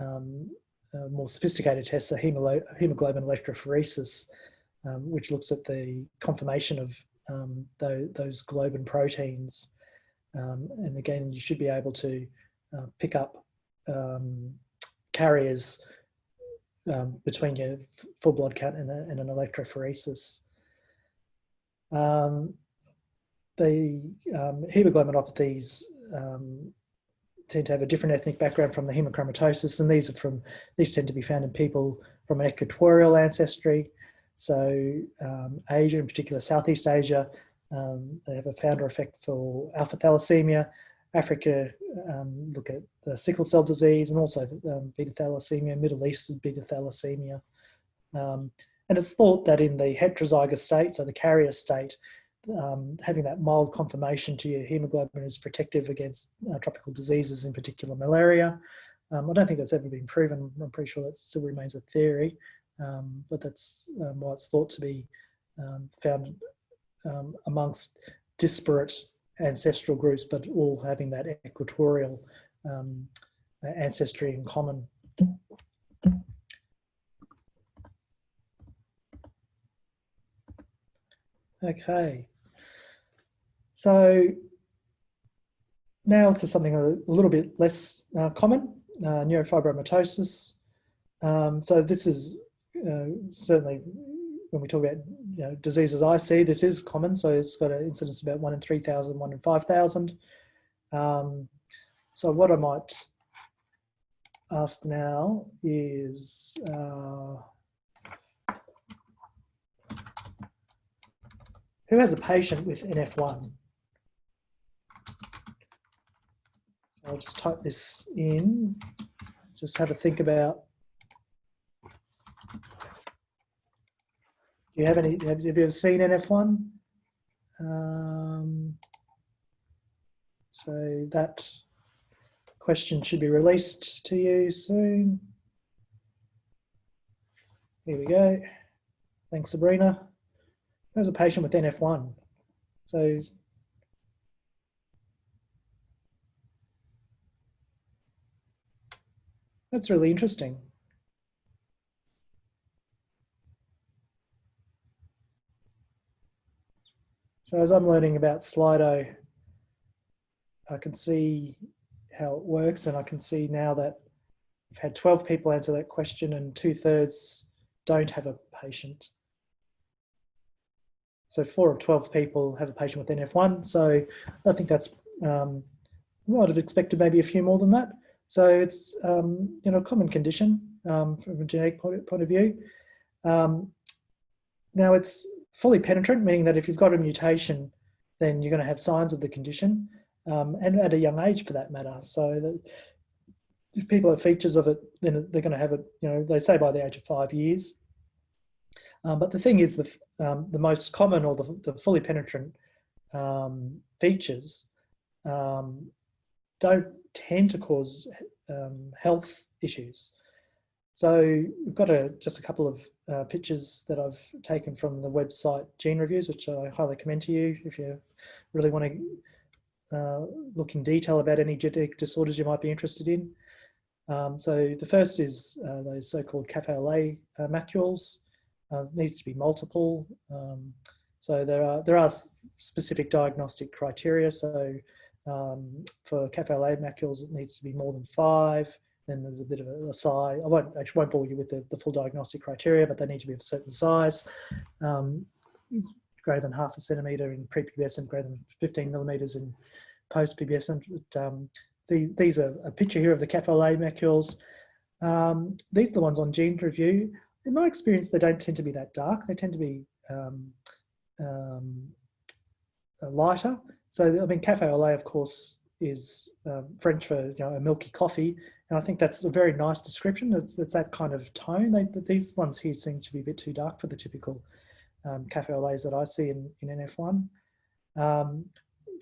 S1: um, uh, more sophisticated test, the hemoglobin electrophoresis, um, which looks at the conformation of those, those globin proteins. and again, you should be able to uh, pick up carriers um, between your full blood count and, a, and, an electrophoresis. Um, the um, hemoglobinopathies um, tend to have a different ethnic background from the hemochromatosis, and these are from these tend to be found in people from an equatorial ancestry. So um, Asia, in particular Southeast Asia, um, they have a founder effect for alpha thalassemia. Africa um, look at the sickle cell disease and also um, beta thalassemia, Middle East is beta thalassemia. And it's thought that in the heterozygous state, so the carrier state, um, having that mild conformation to your hemoglobin is protective against uh, tropical diseases, in particular malaria. Um, I don't think that's ever been proven. I'm pretty sure that still remains a theory, um, but that's um, why it's thought to be um, found um, amongst disparate ancestral groups, but all having that equatorial ancestry in common. Okay. So now to something a, little bit less uh, common, uh, neurofibromatosis. Um, so this is uh, certainly when we talk about you know, diseases I see, this is common. So it's got an incidence about one in 3,000, one in 5,000. Um, so what I might ask now is, uh, Who has a patient with NF1? I'll just type this in, just have a think about. Do you have any, have you ever seen NF1? Um, so that question should be released to you soon. Here we go. Thanks, Sabrina. There's a patient with NF1. So that's really interesting. So as I'm learning about Slido, I can see how it works and I can see now that I've had 12 people answer that question and two thirds don't have a patient. So four of 12 people have a patient with NF1. So I think that's, um, I'd have expected maybe a few more than that. So it's, um, you know, a common condition um, from a genetic point of view. Um, now it's fully penetrant, meaning that if you've got a mutation, then you're going to have signs of the condition um, and at a young age for that matter. So if people have features of it, then they're going to have it, you know, they say by the age of five years. Um, but the thing is, the, um, the most common or the, the fully penetrant um, features um, don't tend to cause um, health issues. So we've got a, just a couple of uh, pictures that I've taken from the website Gene Reviews, which I highly commend to you if you really want to uh, look in detail about any genetic disorders you might be interested in. Um, so the first is uh, those so-called lait uh, macules uh, needs to be multiple. Um, so there are there are specific diagnostic criteria. So um, for lait macules, it needs to be more than five. Then there's a bit of a, a size. I won't I won't bore you with the, the full diagnostic criteria, but they need to be of a certain size. Um, greater than half a centimetre in pre-pubescent, greater than 15 millimetres in post-pubescent. Um, the, these are a picture here of the lait macules. Um, these are the ones on Gene Review in my experience, they don't tend to be that dark. They tend to be um, um, lighter. So, I mean, cafe au lait, of course, is um, French for you know a milky coffee, and I think that's a very nice description. It's, it's that kind of tone. They, these ones here seem to be a bit too dark for the typical um, cafe au laits that I see in, in NF1. Um,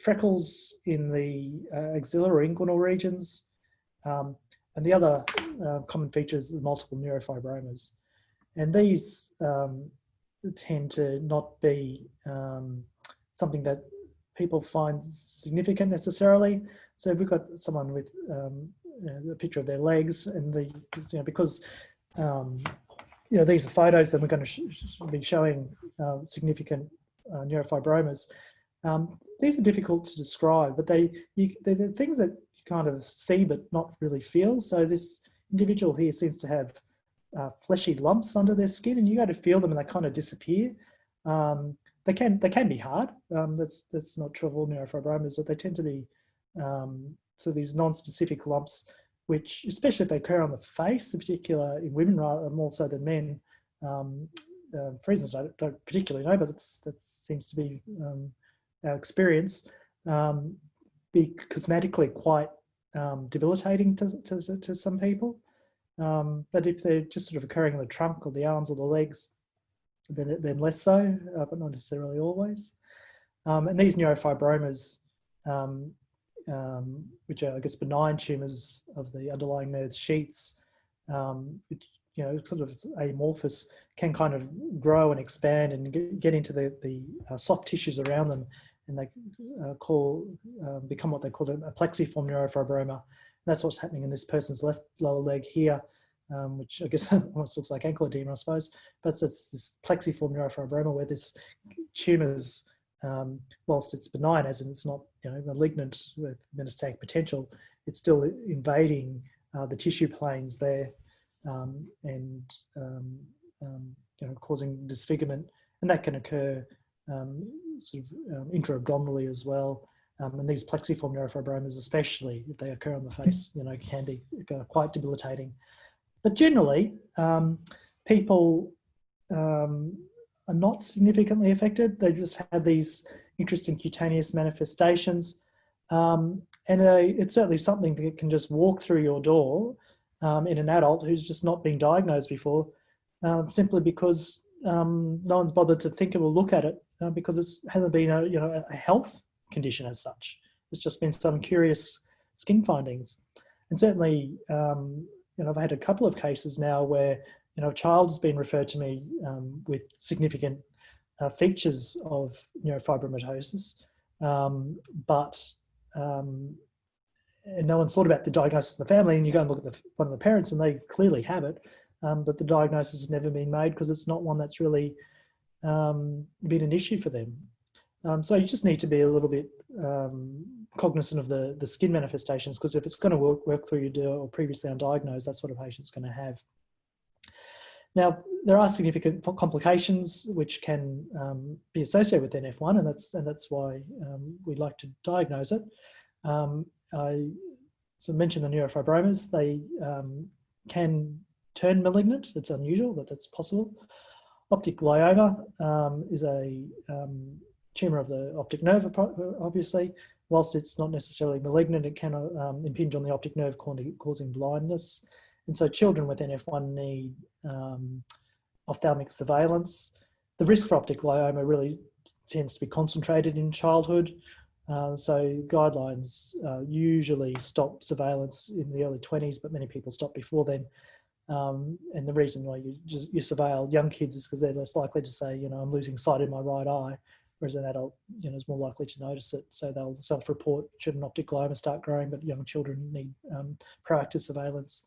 S1: freckles in the uh, or inguinal regions, um, and the other uh, common features are multiple neurofibromas. And these um, tend to not be um, something that people find significant necessarily. So we've got someone with um, a picture of their legs and the, you know, because, um, you know, these are photos and we're going to sh be showing uh, significant uh, neurofibromas. Um, these are difficult to describe, but they, you, they're things that you kind of see but not really feel. So this individual here seems to have uh, fleshy lumps under their skin and you go to feel them and they kind of disappear. Um, they can they can be hard. Um, that's that's not true of all neurofibromas, but they tend to be um, so these non-specific lumps, which especially if they occur on the face, in particular in women rather more so than men, um, uh, for reasons I don't, don't, particularly know, but it's that seems to be um, our experience, um, be cosmetically quite um, debilitating to, to, to, some people. Um, but if they're just sort of occurring in the trunk or the arms or the legs, then, then less so, uh, but not necessarily always. Um, and these neurofibromas, um, um, which are, I guess, benign tumours of the underlying nerve sheaths, um, which, you know, sort of amorphous, can kind of grow and expand and get into the, the uh, soft tissues around them. And they uh, call, uh, become what they call a plexiform neurofibroma. That's what's happening in this person's left lower leg here, um, which I guess almost looks like ankle edema, I suppose. But it's this plexiform neurofibroma where this tumours um, whilst it's benign, as in it's not you know malignant with metastatic potential, it's still invading uh, the tissue planes there um, and um, um you know causing disfigurement, and that can occur um, sort of intra-abdominally as well. And these plexiform neurofibromas, especially if they occur on the face, you know, can be uh, quite debilitating. But generally, people um, are not significantly affected. They just have these interesting cutaneous manifestations. Um, and uh, it's certainly something that can just walk through your door um, in an adult who's just not been diagnosed before, um, simply because um, no one's bothered to think of or look at it uh, because it hasn't been a, you know, a health condition as such. It's just been some curious skin findings. And certainly, um, you know, I've had a couple of cases now where you know, a child has been referred to me um, with significant uh, features of neurofibromatosis, um, but um, no one's thought about the diagnosis in the family. And you go and look at the, one of the parents, and they clearly have it, um, but the diagnosis has never been made because it's not one that's really um, been an issue for them. Um, so you just need to be a little bit cognizant of the the skin manifestations because if it's going to work, work through your or previously undiagnosed, that's what a patient's going to have. Now, there are significant complications which can um, be associated with NF1, and that's and that's why um, we like to diagnose it. Um, I so mentioned the neurofibromas; they um, can turn malignant. It's unusual, but that's possible. Optic glioma um, is a um, tumor of the optic nerve, obviously. Whilst it's not necessarily malignant, it can impinge on the optic nerve, causing blindness. And so children with NF1 need um, ophthalmic surveillance. The risk for optic glioma really tends to be concentrated in childhood. Uh, so guidelines uh, usually stop surveillance in the early 20s, but many people stop before then. Um, and the reason why you just you surveil young kids is because they're less likely to say, you know, I'm losing sight in my right eye, whereas an adult, you know, is more likely to notice it. So they'll self-report should an optic glioma start growing, but young children need um, proactive surveillance.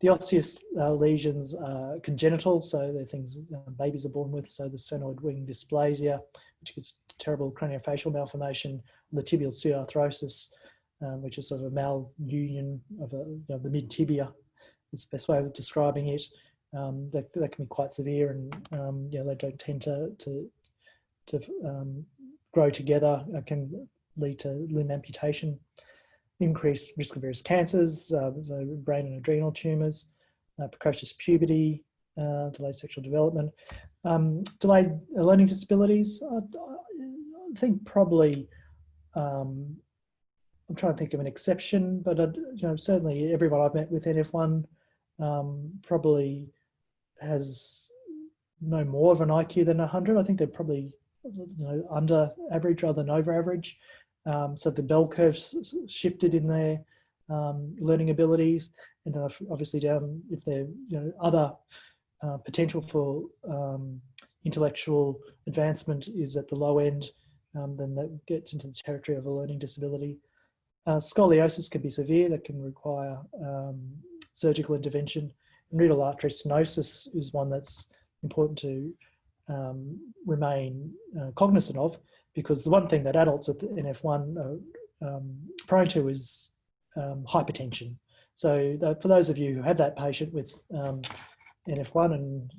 S1: The osseous uh, lesions are congenital, so they're things uh, babies are born with. So the sphenoid wing dysplasia, which is terrible craniofacial malformation, the tibial pseudarthrosis, um, which is sort of a malunion of a, you know, the mid tibia. It's the best way of describing it. Um, that, that can be quite severe, and um, you know they don't tend to to to um, grow together. It can lead to limb amputation increased risk of various cancers, uh, so brain and adrenal tumours, uh, precocious puberty, uh, delayed sexual development, um, delayed learning disabilities. I, I think probably, um, I'm trying to think of an exception, but uh, you know certainly everyone I've met with NF1 um, probably has no more of an IQ than 100. I think they're probably you know under average rather than over average. Um, so the bell curves shifted in their um, learning abilities and obviously down if there you know other uh, potential for um, intellectual advancement is at the low end um, then that gets into the territory of a learning disability. Uh, scoliosis can be severe that can require um, surgical intervention and artery stenosis is one that's important to um, remain uh, cognizant of because the one thing that adults with NF1 are um, prone to is um, hypertension. So that for those of you who have that patient with um, NF1 and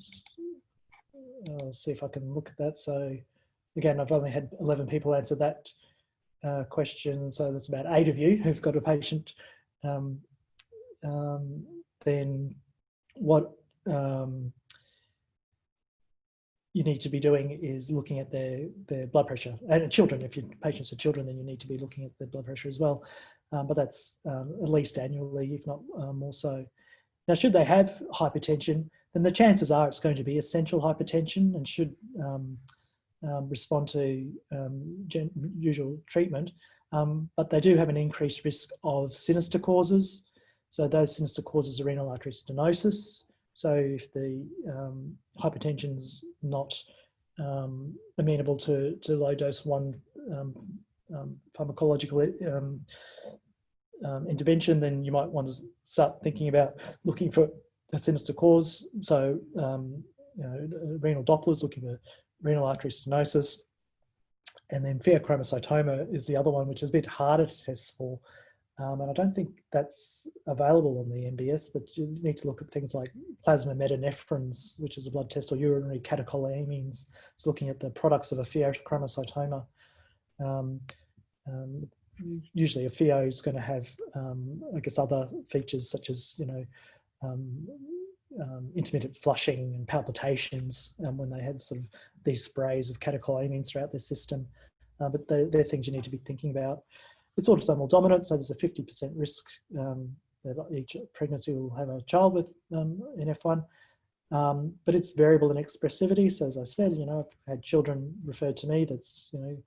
S1: I'll uh, see if I can look at that. So again, I've only had 11 people answer that uh, question. So that's about eight of you who've got a patient. Um, um, then what um, you need to be doing is looking at their, their blood pressure. And children, if your patients are children, then you need to be looking at their blood pressure as well. Um, but that's um, at least annually, if not uh, more so. Now, should they have hypertension, then the chances are it's going to be essential hypertension and should um, um respond to um, usual treatment. Um, but they do have an increased risk of sinister causes. So those sinister causes are renal artery stenosis. So if the um, hypertension's not um, amenable to, to low dose one um, um pharmacological um, intervention, then you might want to start thinking about looking for a sinister cause. So you know, renal Dopplers looking for renal artery stenosis. And then pheochromocytoma is the other one, which is a bit harder to test for. Um, and I don't think that's available on the MBS, but you need to look at things like plasma metanephrines, which is a blood test, or urinary catecholamines. It's looking at the products of a pheochromocytoma. Um, um, usually a pheo is going to have, um, I guess, other features such as, you know, um, um, intermittent flushing and palpitations when they have sort of these sprays of catecholamines throughout their system. Uh, but they're, they're things you need to be thinking about. It's autosomal dominant, so there's a 50% risk um, that each pregnancy will have a child with um, NF1. Um, but it's variable in expressivity. So as I said, you know, I've had children referred to me that's, you know,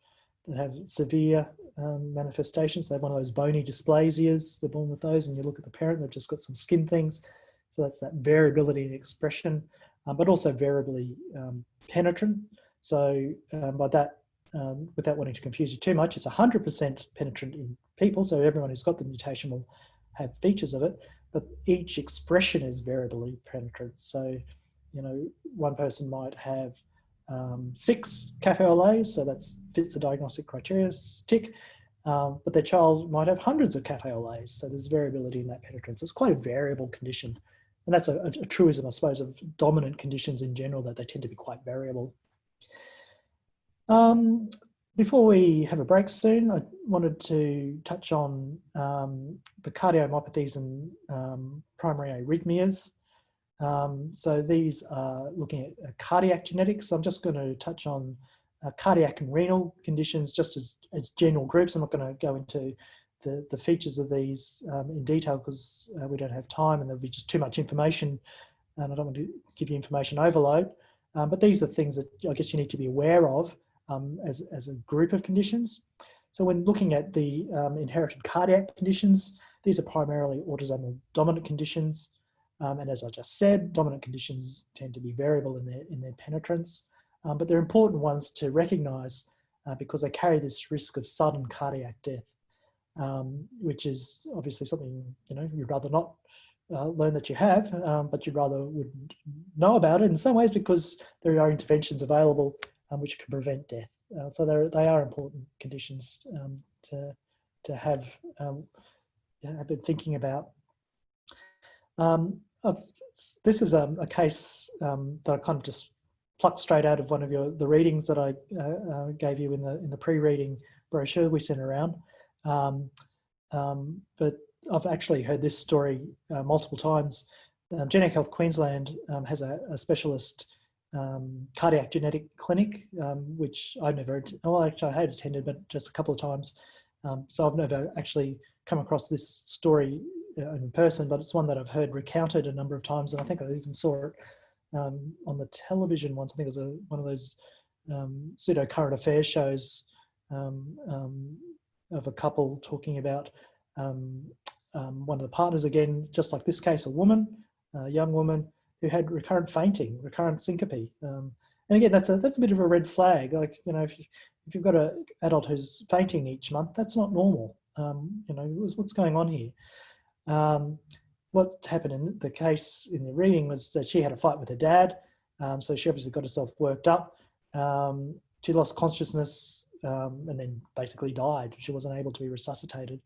S1: that have severe um, manifestations. They have one of those bony dysplasias, they're born with those, and you look at the parent, they've just got some skin things. So that's that variability in expression, uh, but also variably um, penetrant. So um, by that, um, without wanting to confuse you too much, it's 100% penetrant in people. So everyone who's got the mutation will have features of it, but each expression is variably penetrant. So, you know, one person might have um, six cafe au so that fits the diagnostic criteria, tick, um, but their child might have hundreds of cafe au so there's variability in that penetrance. It's quite a variable condition. And that's a, a, truism, I suppose, of dominant conditions in general, that they tend to be quite variable. Um, before we have a break soon, I wanted to touch on um, the cardiomyopathies and um, primary arrhythmias. Um, so these are looking at uh, cardiac genetics. So I'm just going to touch on uh, cardiac and renal conditions just as, as general groups. I'm not going to go into the, the features of these um, in detail because uh, we don't have time and there'll be just too much information and I don't want to give you information overload. Um, but these are things that I guess you need to be aware of um, as, as a group of conditions. So when looking at the um, inherited cardiac conditions, these are primarily autosomal dominant conditions. Um, and as I just said, dominant conditions tend to be variable in their, in their penetrance, um, but they're important ones to recognize uh, because they carry this risk of sudden cardiac death, um, which is obviously something, you know, you'd rather not uh, learn that you have, um, but you'd rather would know about it in some ways because there are interventions available um, which can prevent death. Uh, so they are important conditions um, to, to have, um, have been thinking about. Um, this is a, a case um, that I kind of just plucked straight out of one of your the readings that I uh, uh, gave you in the in the pre-reading brochure we sent around. Um, um, but I've actually heard this story uh, multiple times. Um, Genetic Health Queensland um, has a, a specialist um, cardiac genetic clinic, um, which I've never, well, actually I had attended, but just a couple of times. Um, so I've never actually come across this story uh, in person, but it's one that I've heard recounted a number of times. And I think I even saw it um, on the television once. I think it was a, one of those um, pseudo current affairs shows um, of a couple talking about one of the partners, again, just like this case, a woman, a young woman, who had recurrent fainting, recurrent syncope. Um, and again, that's a, that's a bit of a red flag. Like, you know, if, you, if you've got an adult who's fainting each month, that's not normal. Um, you know, what's going on here? Um, what happened in the case in the reading was that she had a fight with her dad. Um, so she obviously got herself worked up. Um, she lost consciousness um, and then basically died. She wasn't able to be resuscitated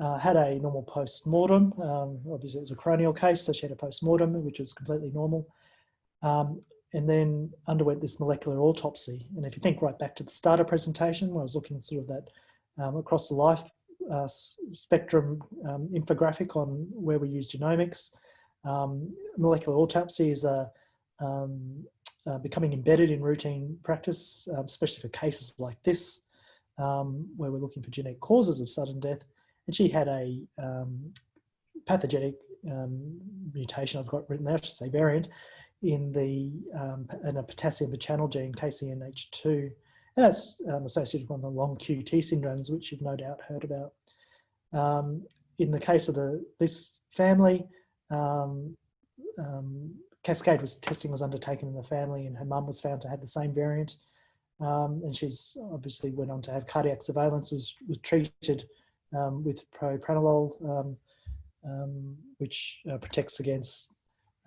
S1: uh, had a normal post-mortem. Um, obviously it was a coronial case, so she had a post-mortem, which was completely normal. Um, and then underwent this molecular autopsy. And if you think right back to the starter presentation, where I was looking sort of that um, across the life uh, spectrum um, infographic on where we use genomics, um, molecular autopsy is a, um, uh, becoming embedded in routine practice, especially for cases like this, where we're looking for genetic causes of sudden death. And she had a um, pathogenic um, mutation, I've got written there, I should say variant, in the um, in a potassium channel gene, KCNH2. And that's um, associated with one of the long QT syndromes, which you've no doubt heard about. Um, in the case of the this family, um, cascade was testing was undertaken in the family, and her mum was found to have the same variant. And she's obviously went on to have cardiac surveillance, was, was treated with propranolol, which uh, protects against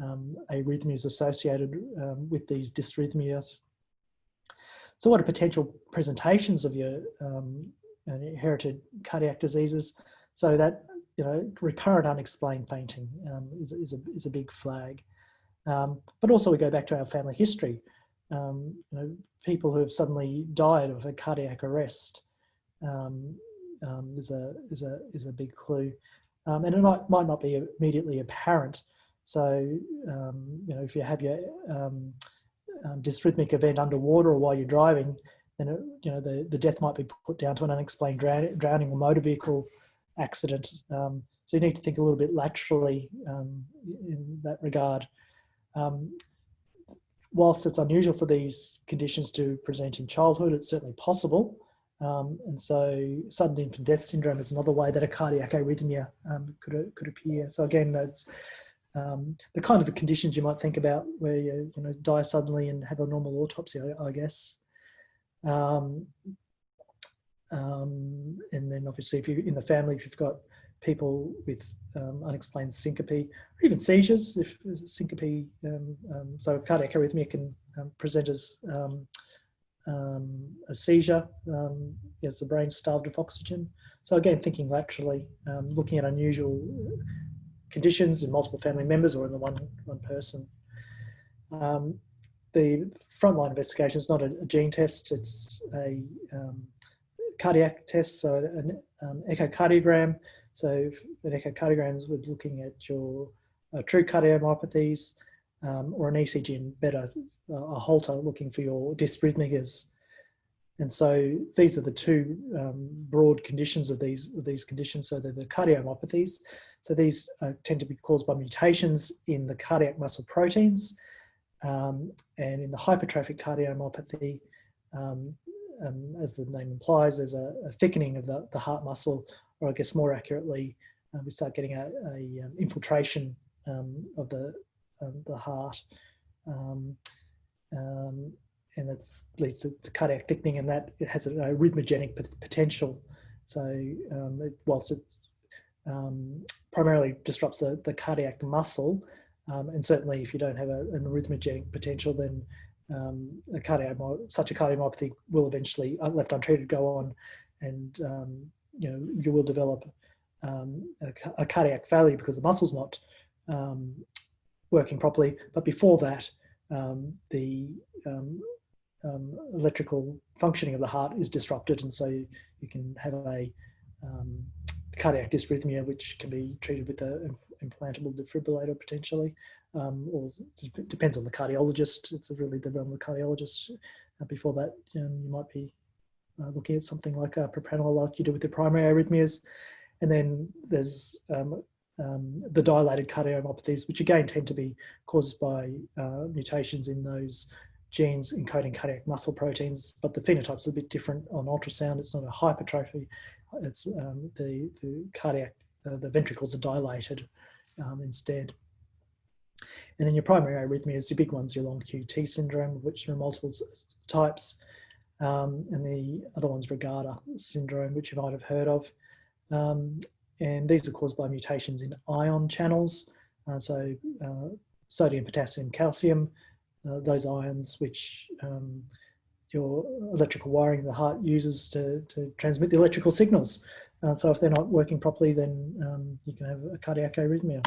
S1: um, arrhythmias associated um, with these dysrhythmias. So what are potential presentations of your um, inherited cardiac diseases? So that, you know, recurrent unexplained fainting um, is, is, a, is a big flag. Um, but also we go back to our family history. Um, you know, people who have suddenly died of a cardiac arrest is, a, is, a, is a big clue. and it might, might not be immediately apparent, so, um, you know, if you have your um, um, dysrhythmic event underwater or while you're driving, then, it, you know, the, the death might be put down to an unexplained drowning or motor vehicle accident. Um, so you need to think a little bit laterally um, in that regard. Um, whilst it's unusual for these conditions to present in childhood, it's certainly possible. Um, and so sudden infant death syndrome is another way that a cardiac arrhythmia um, could, could appear. So again, that's um, the kind of the conditions you might think about where you, you know, die suddenly and have a normal autopsy, I, I guess. Um, um, and then obviously if you're in the family, if you've got people with um, unexplained syncope or even seizures, if syncope, um, um, so cardiac arrhythmia can present as a seizure as the brain starved of oxygen. So again, thinking laterally, looking at unusual conditions in multiple family members or in the one, one person. Um, the frontline investigation is not a, a, gene test, it's a um, cardiac test, so an um, echocardiogram. So an echocardiogram is looking at your uh, true cardiomyopathies um, or an ECG and better, uh, a Holter looking for your dysrhythmias. And so these are the two um, broad conditions of these, of these conditions. So they're the cardiomyopathies. So these uh, tend to be caused by mutations in the cardiac muscle proteins. Um, and in the hypertrophic cardiomyopathy, um, um, as the name implies, there's a, a, thickening of the, the heart muscle, or I guess more accurately, uh, we start getting a, a um, infiltration um, of the, the heart. Um, and that leads to, to, cardiac thickening and that it has an arrhythmogenic potential. So um, it, whilst it um, primarily disrupts the, the cardiac muscle, um, and certainly if you don't have a, an arrhythmogenic potential, then um, a cardiac, such a cardiomyopathy will eventually, uh, left untreated, go on and um, you know you will develop um, a, a, cardiac failure because the muscle's not working properly. But before that, the um, um, electrical functioning of the heart is disrupted and so you, you can have a um, cardiac dysrhythmia which can be treated with an implantable defibrillator potentially um, or depends on the cardiologist. It's really the realm of the cardiologist uh, before that um, you might be uh, looking at something like a propranolol like you do with the primary arrhythmias. And then there's um, um, the dilated cardiomyopathies, which again tend to be caused by uh, mutations in those genes encoding cardiac muscle proteins, but the phenotype's a bit different on ultrasound. It's not a hypertrophy. It's um, the, the cardiac, uh, the ventricles are dilated um, instead. And then your primary arrhythmias, your big ones, your long QT syndrome, which there are multiple types. Um, and the other one's Brugada syndrome, which you might have heard of. Um, and these are caused by mutations in ion channels. Uh, so uh, sodium, potassium, calcium, uh, those ions which um, your electrical wiring the heart uses to, to transmit the electrical signals. Uh, so if they're not working properly, then um, you can have a cardiac arrhythmia.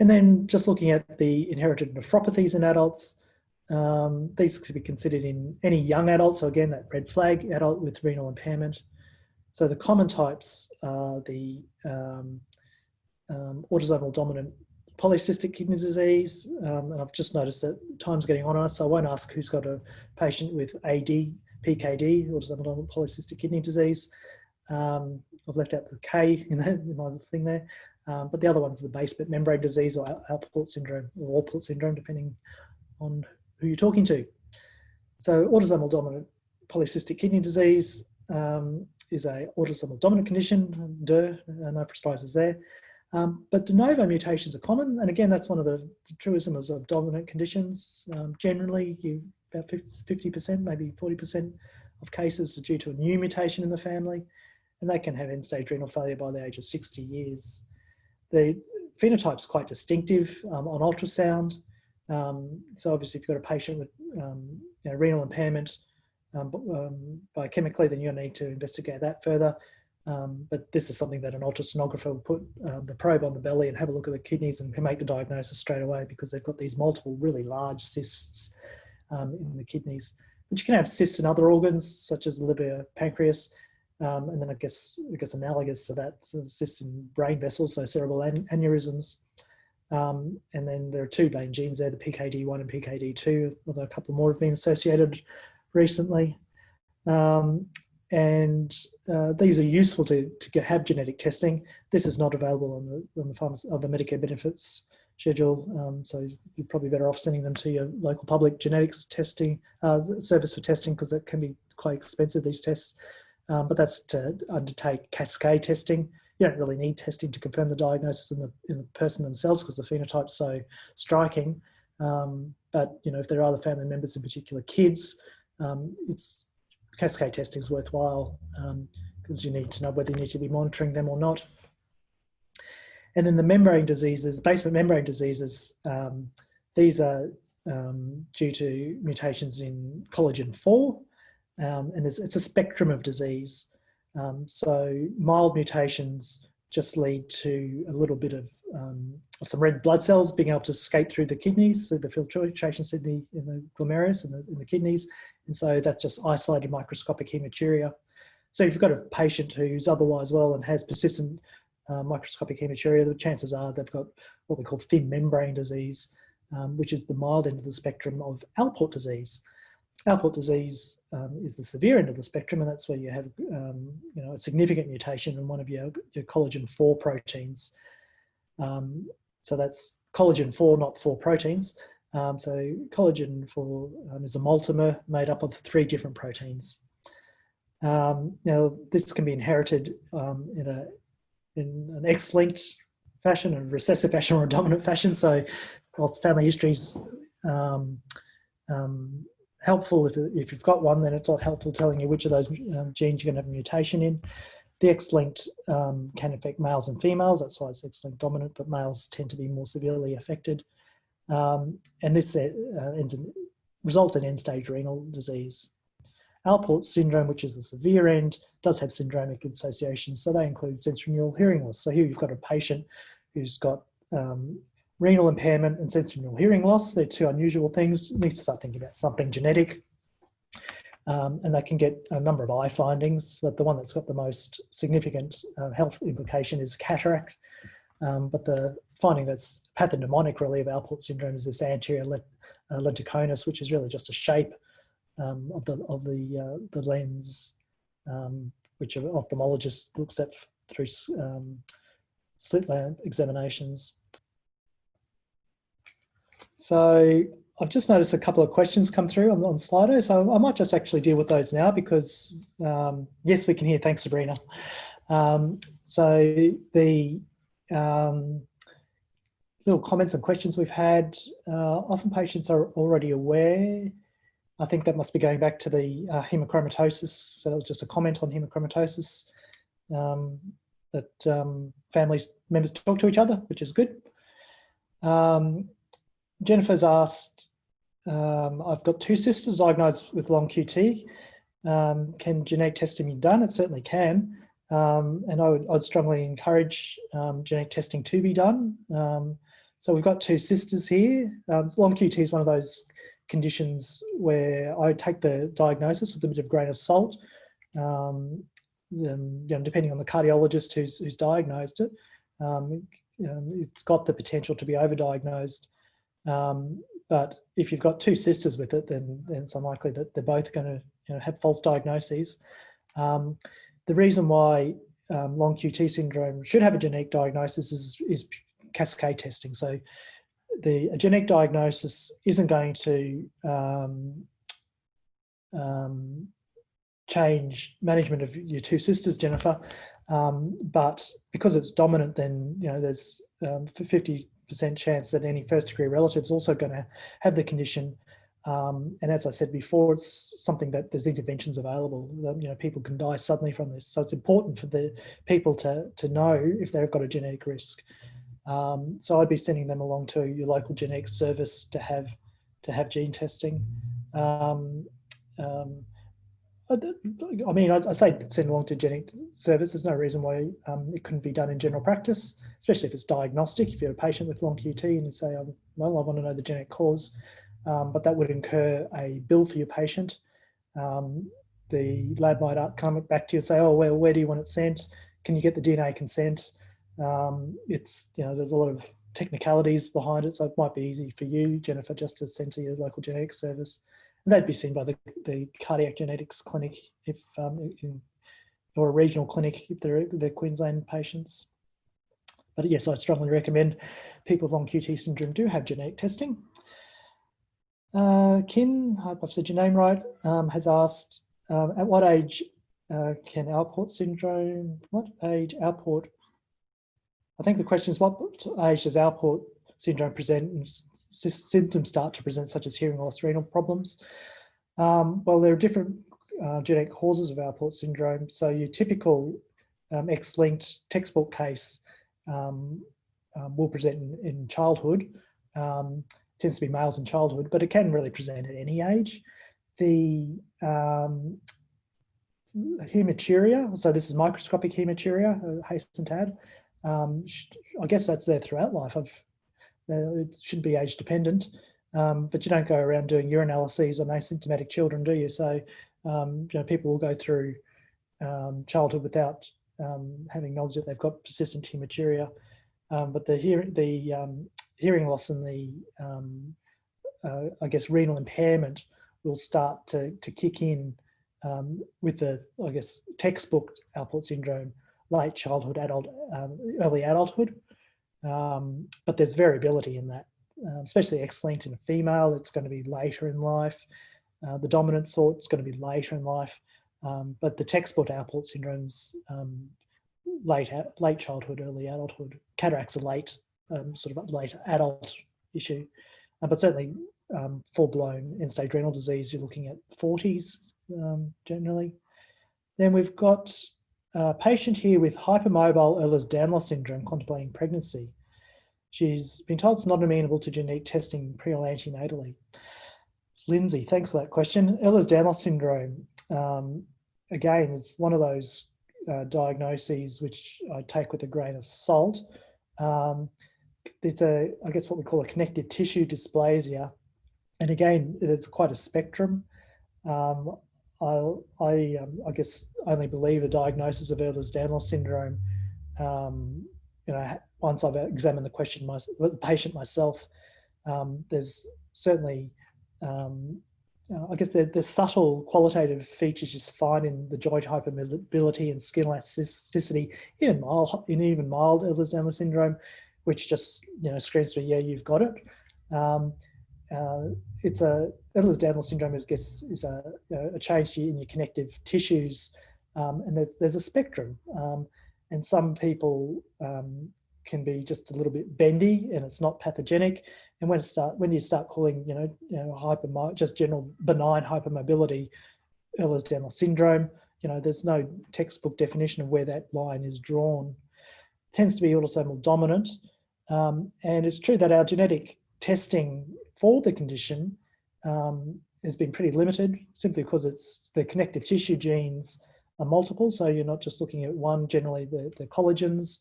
S1: And then just looking at the inherited nephropathies in adults, um, these could be considered in any young adult. So again, that red flag adult with renal impairment. So the common types are the um, um, autosomal dominant polycystic kidney disease, um, and I've just noticed that time's getting on us, so I won't ask who's got a patient with AD, PKD, autosomal dominant polycystic kidney disease. Um, I've left out the K in, the, in my thing there, um, but the other one's the basement membrane disease or Alport syndrome or Alport syndrome, depending on who you're talking to. So autosomal dominant polycystic kidney disease um, is a autosomal dominant condition, DIR, no surprises there. Um, but de novo mutations are common, and again, that's one of the truisms of dominant conditions. Um, generally, you about 50%, maybe 40% of cases are due to a new mutation in the family, and they can have end-stage renal failure by the age of 60 years. The phenotype's quite distinctive um, on ultrasound. Um, so obviously, if you've got a patient with um, you know, renal impairment um, um, biochemically, then you'll need to investigate that further. Um, but this is something that an ultrasonographer will put um, the probe on the belly and have a look at the kidneys and can make the diagnosis straight away because they've got these multiple really large cysts um, in the kidneys. But you can have cysts in other organs such as liver, pancreas, um, and then I guess I guess analogous to that, cysts in brain vessels, so cerebral an aneurysms. Um, and then there are two main genes there, the PKD1 and PKD2, although a couple more have been associated recently. Um, and uh, these are useful to, to have genetic testing. This is not available on the, on the, pharmacy, on the Medicare benefits schedule, um, so you're probably better off sending them to your local public genetics testing uh, service for testing because it can be quite expensive, these tests. Um, but that's to undertake cascade testing. You don't really need testing to confirm the diagnosis in the, in the person themselves because the phenotype's so striking. Um, but you know, if there are other family members, in particular kids, um, it's cascade testing is worthwhile because um, you need to know whether you need to be monitoring them or not. And then the membrane diseases, basement membrane diseases, um, these are um, due to mutations in collagen 4, um, and it's, it's, a spectrum of disease. Um, so mild mutations just lead to a little bit of um, some red blood cells being able to escape through the kidneys, so the filtration the, in the glomerulus and the, in the kidneys. And so that's just isolated microscopic hematuria. So if you've got a patient who's otherwise well and has persistent uh, microscopic hematuria, the chances are they've got what we call thin membrane disease, um, which is the mild end of the spectrum of Alport disease. Alport disease um, is the severe end of the spectrum, and that's where you have um, you know, a significant mutation in one of your, your collagen 4 proteins. Um, so that's collagen 4, not 4 proteins. Um, so collagen 4 um, is a multimer made up of three different proteins. Um, now, this can be inherited in, a, in an X-linked fashion, a recessive fashion, or a dominant fashion. So whilst family histories um, helpful if, if you've got one, then it's not helpful telling you which of those um, genes you're going to have a mutation in. The X-linked um, can affect males and females, that's why it's X-linked dominant, but males tend to be more severely affected. Um, and this uh, ends in, results in end-stage renal disease. Alport syndrome, which is the severe end, does have syndromic associations, so they include sensorineural hearing loss. So here you've got a patient who's got um, renal impairment and sensorineural hearing loss. They're two unusual things. You need to start thinking about something genetic. Um, and they can get a number of eye findings, but the one that's got the most significant uh, health implication is cataract. Um, but the finding that's pathognomonic really of Alport syndrome is this anterior uh, lenticonus, which is really just a shape um, of the of the uh, the lens, um, which an ophthalmologist looks at through um, slit lamp examinations. So I've just noticed a couple of questions come through on, on Slido, so I might just actually deal with those now because um, yes, we can hear. Thanks, Sabrina. Um, so the um, little comments and questions we've had, uh, often patients are already aware. I think that must be going back to the uh, hemochromatosis. So that was just a comment on hemochromatosis um, that um, family members talk to each other, which is good. Um, Jennifer's asked, um, I've got two sisters diagnosed with long QT. Um, can genetic testing be done? It certainly can. Um, and I would I'd strongly encourage um, genetic testing to be done. Um, so we've got two sisters here. Um, long QT is one of those conditions where I take the diagnosis with a bit of grain of salt. You know, depending on the cardiologist who's, who's diagnosed it, um, it's got the potential to be overdiagnosed. Um, but if you've got two sisters with it, then, then it's unlikely that they're both going to you know, have false diagnoses. Um, the reason why um, long QT syndrome should have a genetic diagnosis is, is cascade testing. So the genetic diagnosis isn't going to um, um, change management of your two sisters, Jennifer, um, but because it's dominant, then you know there's 50% um, chance that any first degree relative is also going to have the condition. Um, and as I said before, it's something that there's interventions available. You know, people can die suddenly from this, so it's important for the people to to know if they've got a genetic risk. Um, so I'd be sending them along to your local genetics service to have to have gene testing. Um, um, I mean, I, say send along to genetic service. There's no reason why um, it couldn't be done in general practice, especially if it's diagnostic. If you're a patient with long QT and you say, oh, well, I want to know the genetic cause, um, but that would incur a bill for your patient. Um, the lab might come back to you and say, oh, well, where do you want it sent? Can you get the DNA consent? Um, it's, you know, there's a lot of technicalities behind it. So it might be easy for you, Jennifer, just to send to your local genetic service. They'd be seen by the, the cardiac genetics clinic if, um, in, or a regional clinic if they're, they're Queensland patients. But yes, I strongly recommend people with long QT syndrome do have genetic testing. Uh, Kin, I hope I've said your name right, um, has asked, um, at what age uh, can Alport syndrome, what age Alport I think the question is what age does Alport syndrome present symptoms start to present such as hearing loss, renal problems? Um, well, there are different uh, genetic causes of Alport syndrome. So your typical um, X-linked textbook case um, um will present in, in childhood. Um, tends to be males in childhood, but it can really present at any age. The um, hematuria, so this is microscopic hematuria, uh, hasten to add, um, I guess that's there throughout life. I've, it should be age dependent, um, but you don't go around doing urinalyses on asymptomatic children, do you? So, um, you know, people will go through um, childhood without um, having knowledge that they've got persistent hematuria. Um, but the, hear the hearing loss and the, uh, I guess, renal impairment will start to, to kick in with the, I guess, textbook Alport syndrome late childhood, adult, um, early adulthood. Um, but there's variability in that, uh, especially X-linked in a female, it's going to be later in life. Uh, the dominant sort is going to be later in life. Um, but the textbook Alport syndromes, um, late, late childhood, early adulthood, cataracts are late, um, sort of late adult issue. Uh, but certainly um, full-blown end-stage renal disease, you're looking at 40s generally. Then we've got a patient here with hypermobile Ehlers-Danlos syndrome contemplating pregnancy. She's been told it's not amenable to genetic testing pre or antenatally. Lindsay, thanks for that question. Ehlers-Danlos syndrome, um, again, it's one of those uh, diagnoses which I take with a grain of salt. Um, it's a, I guess what we call a connective tissue dysplasia. And again, it's quite a spectrum. Um, I, I, um, I guess only believe a diagnosis of Ehlers-Danlos syndrome, um, you know, once I've examined the question, my, the patient myself, um, there's certainly, um, I guess the, the subtle qualitative features you find in the joint hypermobility and skin elasticity, even mild, in even mild Ehlers-Danlos syndrome, which just, you know, screams to me, yeah, you've got it. Uh, it's a Ehlers-Danlos syndrome is, guess, is a, a change in your connective tissues, um, and there's, there's, a spectrum. Um, and some people um, can be just a little bit bendy, and it's not pathogenic. And when it start, when you start calling, you know, you know, hyper, just general benign hypermobility, Ehlers-Danlos syndrome, you know, there's no textbook definition of where that line is drawn. It tends to be autosomal dominant, um, and it's true that our genetic testing for the condition um, has been pretty limited simply because it's the connective tissue genes are multiple. So you're not just looking at one, generally the, the collagens,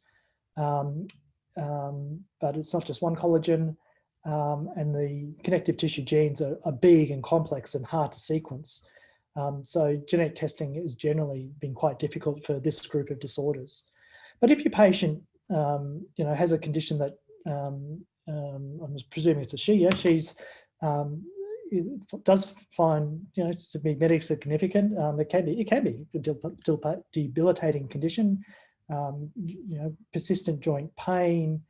S1: um, um, but it's not just one collagen. Um, and the connective tissue genes are, are, big and complex and hard to sequence. Um, so genetic testing has generally been quite difficult for this group of disorders. But if your patient um, you know, has a condition that um, um, I'm presuming it's a she, yeah, she's um, does find you know to be medically significant. Um, it can be it can be a debilitating condition. Um, you know, persistent joint pain,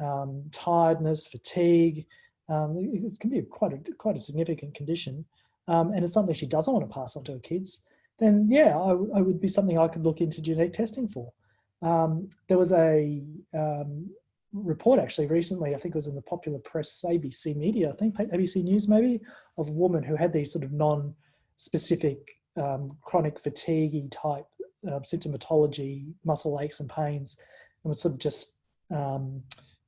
S1: um, tiredness, fatigue. Um, it can be quite a quite a significant condition, um, and it's something she doesn't want to pass on to her kids. Then yeah, I, I would be something I could look into genetic testing for. Um, there was a report actually recently, I think it was in the popular press, ABC Media, I think ABC News maybe, of a woman who had these sort of non-specific um, chronic fatigue type uh, symptomatology, muscle aches and pains, and was sort of just um,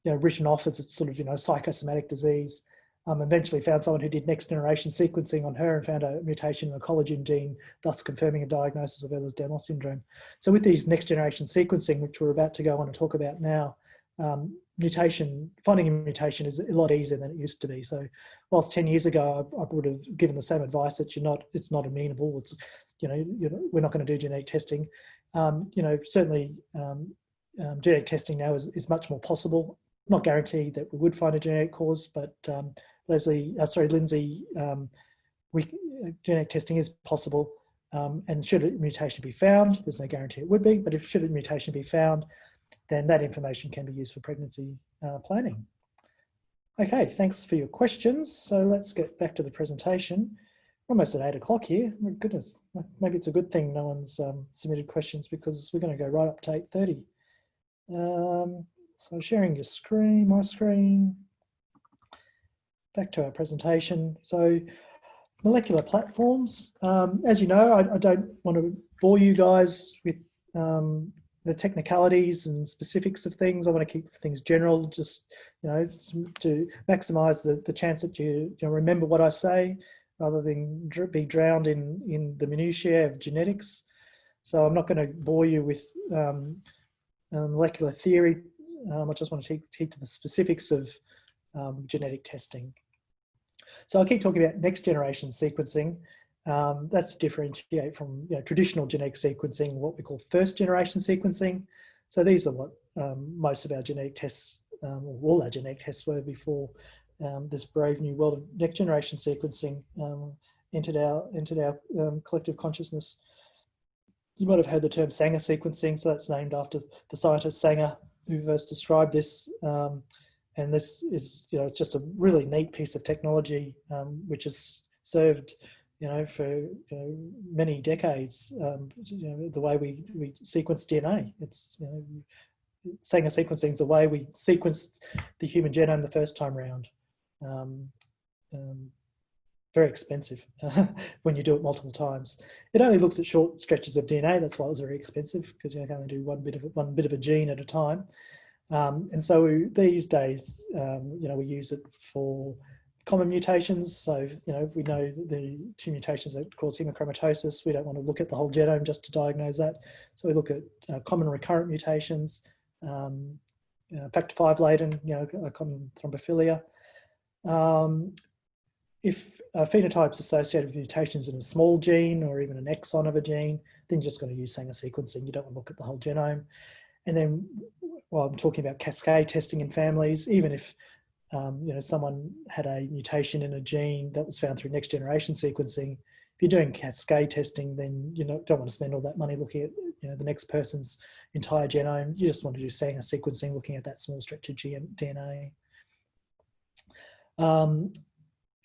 S1: you know, written off as a sort of you know psychosomatic disease. Um, eventually found someone who did next generation sequencing on her and found a mutation in a collagen gene, thus confirming a diagnosis of Ehlers-Danlos syndrome. So with these next generation sequencing, which we're about to go on and talk about now, um, mutation, finding a mutation is a lot easier than it used to be. So whilst 10 years ago, I, I would have given the same advice that you're not, it's not amenable. It's, you know, we're not going to do genetic testing. Um, you know, certainly um, um, genetic testing now is, is much more possible. Not guaranteed that we would find a genetic cause, but um, Leslie, uh, sorry, Lindsay, um, we, uh, genetic testing is possible. And should a mutation be found, there's no guarantee it would be, but if should a mutation be found, then that information can be used for pregnancy uh, planning. Okay, thanks for your questions. So let's get back to the presentation. We're almost at eight o'clock here. My goodness, maybe it's a good thing no one's um, submitted questions because we're going to go right up to 8.30. Um, so sharing your screen, my screen. Back to our presentation. So molecular platforms. Um, as you know, I, I, don't want to bore you guys with um, the technicalities and specifics of things. I want to keep things general, just you know, to maximise the, the chance that you, you know, remember what I say, rather than be drowned in in the minutiae of genetics. So I'm not going to bore you with um, molecular theory. Um, I just want to keep, keep to the specifics of um, genetic testing. So I'll keep talking about next generation sequencing. Um, that's differentiate from you know, traditional genetic sequencing, what we call first generation sequencing. So these are what um, most of our genetic tests, um, or all our genetic tests were before um, this brave new world of next generation sequencing um, entered our, entered our um, collective consciousness. You might have heard the term Sanger sequencing, so that's named after the scientist Sanger who first described this. and this is, you know, it's just a really neat piece of technology which has served you know, for you know, many decades, um, you know, the way we, we sequence DNA. It's, you know, Sanger sequencing is the way we sequenced the human genome the first time round. Um, um, very expensive when you do it multiple times. It only looks at short stretches of DNA. That's why it was very expensive because you can only do one bit of one bit of a gene at a time. Um, and so we, these days, um, you know, we use it for common mutations. So, you know, we know the two mutations that cause hemochromatosis. We don't want to look at the whole genome just to diagnose that. So we look at uh, common recurrent mutations, um, uh, factor V Leiden, you know, common thrombophilia. Um, if a phenotype's associated with mutations in a small gene or even an exon of a gene, then you're just going to use Sanger sequencing. You don't want to look at the whole genome. And then while I'm talking about cascade testing in families, even if um, you know, someone had a mutation in a gene that was found through next generation sequencing. If you're doing cascade testing, then you know, don't want to spend all that money looking at you know, the next person's entire genome. You just want to do Sanger sequencing, looking at that small stretch of DNA. Um,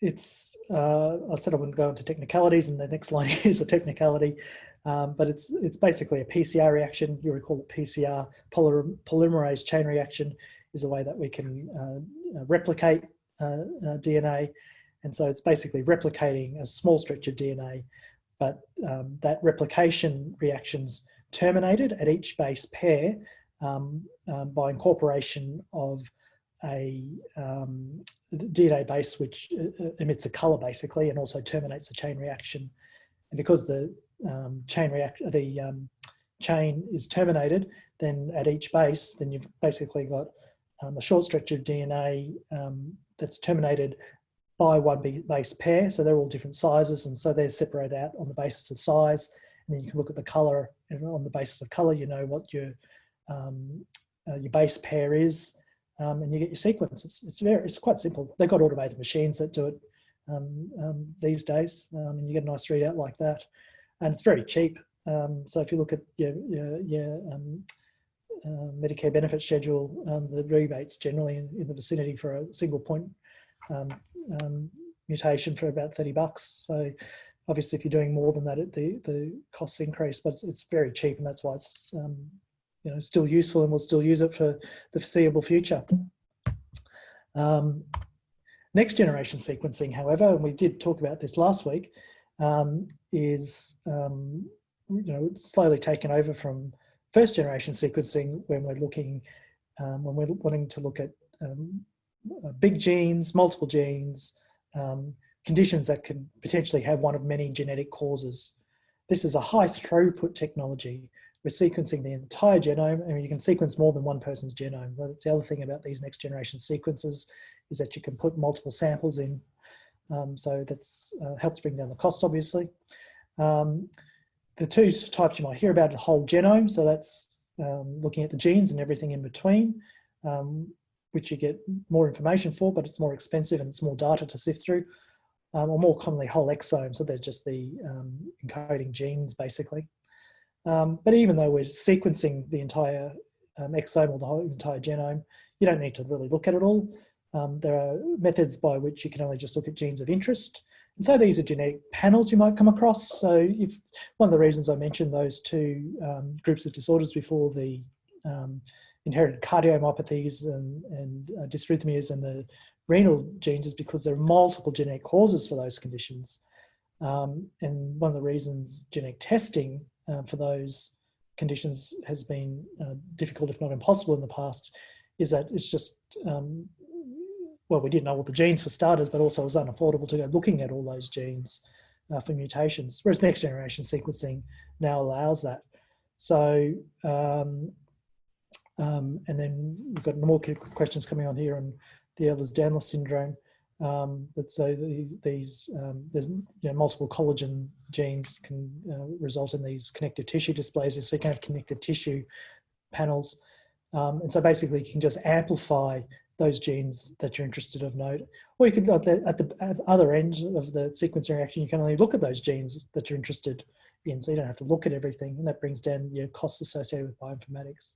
S1: it's, uh, I said I wouldn't go into technicalities and the next line is a technicality, um, but it's, it's basically a PCR reaction. You recall it PCR, polymerase chain reaction is a way that we can uh, uh replicate uh, DNA. And so it's basically replicating a small stretch of DNA, but um, that replication reactions terminated at each base pair um, um, by incorporation of a um, DNA base which emits a color basically and also terminates a chain reaction. And because the um, chain react the um, chain is terminated, then at each base, then you've basically got um, a short stretch of DNA um, that's terminated by one base pair. So they're all different sizes. And so they're separated out on the basis of size. And then you can look at the color and on the basis of color, you know what your um, uh, your base pair is, um, and you get your sequence. It's, it's very, it's quite simple. They've got automated machines that do it um, um, these days, and you get a nice readout like that. And it's very cheap. So if you look at your, your, your uh, Medicare benefit schedule, um, the rebates generally in, in, the vicinity for a single point mutation for about 30 bucks. So obviously if you're doing more than that, it, the, the costs increase, but it's, it's very cheap and that's why it's you know, still useful and we'll still use it for the foreseeable future. Um, next generation sequencing, however, and we did talk about this last week, um, is um, you know slowly taken over from first generation sequencing when we're looking um, when we're wanting to look at um, uh, big genes, multiple genes, um, conditions that could potentially have one of many genetic causes. This is a high throughput technology we're sequencing the entire genome and you can sequence more than one person's genome. That's the other thing about these next generation sequences is that you can put multiple samples in. Um, so that uh, helps bring down the cost, obviously. Um, the two types you might hear about are whole genome. So that's um, looking at the genes and everything in between, um, which you get more information for, but it's more expensive and it's more data to sift through. Um, or more commonly whole exome, so they're just the um, encoding genes basically. Um, but even though we're sequencing the entire um, exome or the whole entire genome, you don't need to really look at it all. There are methods by which you can only just look at genes of interest. And so these are genetic panels you might come across. So if one of the reasons I mentioned those two um, groups of disorders before, the um, inherited cardiomyopathies and, and uh, dysrhythmias and the renal genes is because there are multiple genetic causes for those conditions. Um, and one of the reasons genetic testing uh, for those conditions has been uh, difficult, if not impossible in the past, is that it's just, um, well, we didn't know all the genes for starters, but also it was unaffordable to go looking at all those genes uh, for mutations, whereas next generation sequencing now allows that. So, um, um, and then we've got more questions coming on here on the Ehlers-Danlos syndrome. Um, but so these, these um, there's you know, multiple collagen genes can uh, result in these connective tissue dysplasias. So you can have connective tissue panels. Um, and so basically you can just amplify those genes that you're interested of note. Or you could, at the, at the, other end of the sequencing reaction, you can only look at those genes that you're interested in. So you don't have to look at everything. And that brings down your costs associated with bioinformatics.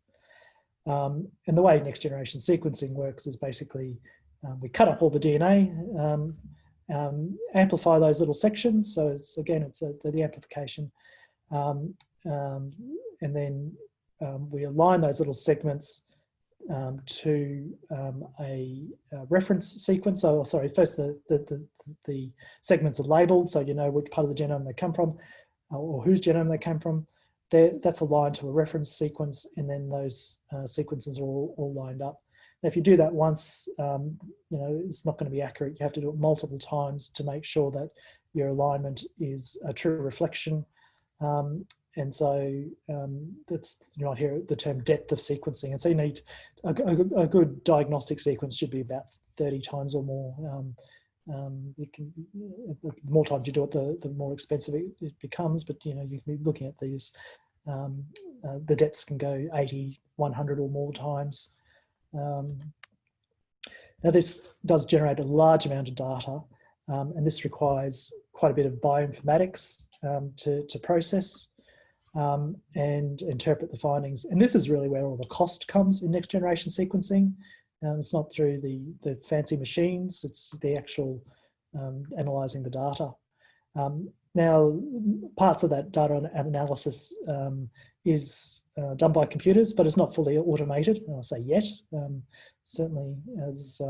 S1: Um, and the way next generation sequencing works is basically um, we cut up all the DNA, um, um, amplify those little sections. So it's again, it's a, the, the, amplification. Um, um, and then we align those little segments to a, a, reference sequence. So sorry, first the, the, the, the, segments are labeled so you know which part of the genome they come from uh, or whose genome they came from. They're, that's aligned to a reference sequence and then those uh, sequences are all, all lined up if you do that once, um, you know, it's not going to be accurate. You have to do it multiple times to make sure that your alignment is a true reflection. Um, and so um, that's, you might hear the term depth of sequencing. And so you need a, a, a good diagnostic sequence should be about 30 times or more. Um, um, can, the more times you do it, the, the more expensive it, it becomes, but you know, you can be looking at these, um, uh, the depths can go 80, 100 or more times. Um, now this does generate a large amount of data um, and this requires quite a bit of bioinformatics to, to process um, and interpret the findings. And this is really where all the cost comes in next generation sequencing. Um, it's not through the, the fancy machines, it's the actual um, analysing the data. now, parts of that data analysis is uh, done by computers, but it's not fully automated. I'll say yet. Um, certainly, as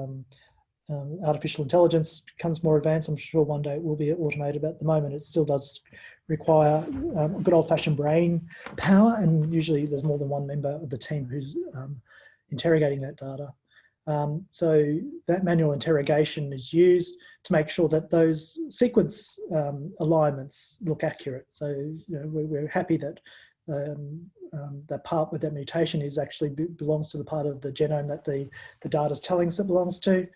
S1: um, artificial intelligence becomes more advanced, I'm sure one day it will be automated. But at the moment, it still does require um, good old-fashioned brain power, and usually there's more than one member of the team who's um, interrogating that data. Um, so that manual interrogation is used to make sure that those sequence um, alignments look accurate. So you know, we're, we're, happy that um, that part with that mutation is actually belongs to the part of the genome that the, the data is telling us it belongs to.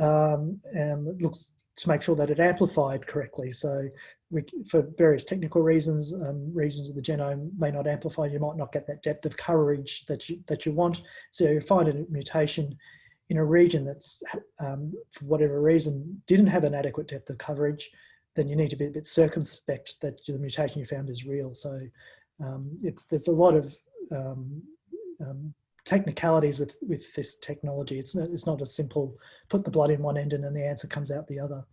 S1: Um, and it looks to make sure that it amplified correctly. So we, for various technical reasons, um, regions of the genome may not amplify. You might not get that depth of coverage that you, that you want. So you find a mutation in a region that's, um, for whatever reason, didn't have an adequate depth of coverage, then you need to be a bit circumspect that the mutation you found is real. So um, there's a lot of um, um, technicalities with, with this technology. It's not, it's not a simple put the blood in one end and then the answer comes out the other.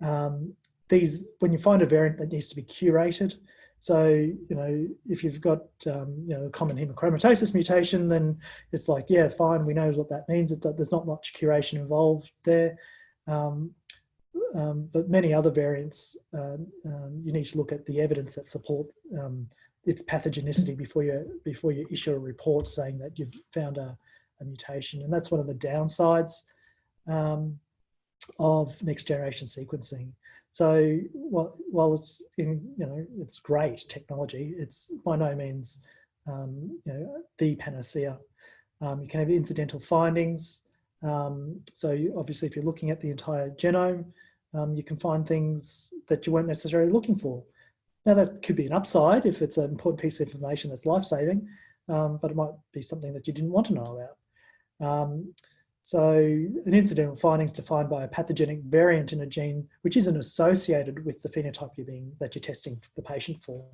S1: Um, these, when you find a variant that needs to be curated, so, you know, if you've got, um, you know, a common hemochromatosis mutation, then it's like, yeah, fine, we know what that means. It, there's not much curation involved there. Um, um, but many other variants, um, um, you need to look at the evidence that support um, its pathogenicity before you before you issue a report saying that you've found a, a mutation, and that's one of the downsides of next generation sequencing. So while, while it's in, you know, it's great technology, it's by no means, um, you know, the panacea. Um, you can have incidental findings. Um, so you, obviously if you're looking at the entire genome, um, you can find things that you weren't necessarily looking for. Now that could be an upside if it's an important piece of information that's life-saving, um, but it might be something that you didn't want to know about. Um, so an incidental finding is defined by a pathogenic variant in a gene which isn't associated with the phenotype you're being, that you're testing the patient for.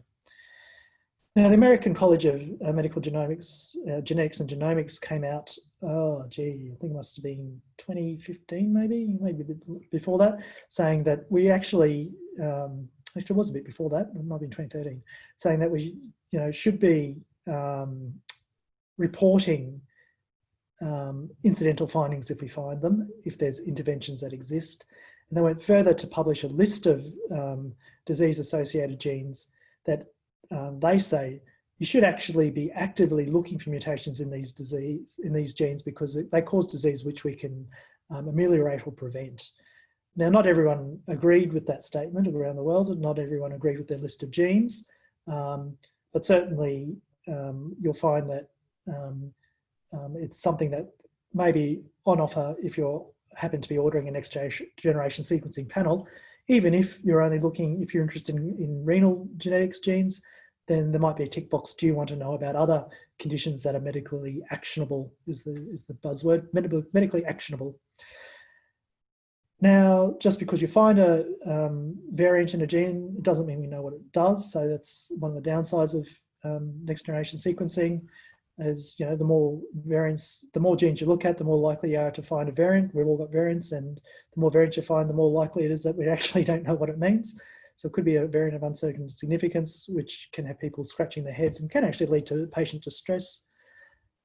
S1: Now the American College of uh, Medical Genomics, uh, Genetics and Genomics came out, oh gee, I think it must have been 2015 maybe, maybe before that, saying that we actually, um, actually it was a bit before that, it might have been 2013, saying that we you know, should be um, reporting um, incidental findings if we find them, if there's interventions that exist. And they went further to publish a list of um, disease-associated genes that um, they say you should actually be actively looking for mutations in these disease in these genes because they cause disease which we can um, ameliorate or prevent. Now, not everyone agreed with that statement around the world, and not everyone agreed with their list of genes, um, but certainly um, you'll find that um, um, it's something that may be on offer if you happen to be ordering a next generation sequencing panel. Even if you're only looking, if you're interested in, in renal genetics genes, then there might be a tick box. Do you want to know about other conditions that are medically actionable is the, is the buzzword, medically actionable. Now, just because you find a um, variant in a gene, it doesn't mean we know what it does. So that's one of the downsides of um, next generation sequencing is, you know, the more variants, the more genes you look at, the more likely you are to find a variant. We've all got variants and the more variants you find, the more likely it is that we actually don't know what it means. So it could be a variant of uncertain significance, which can have people scratching their heads and can actually lead to patient distress.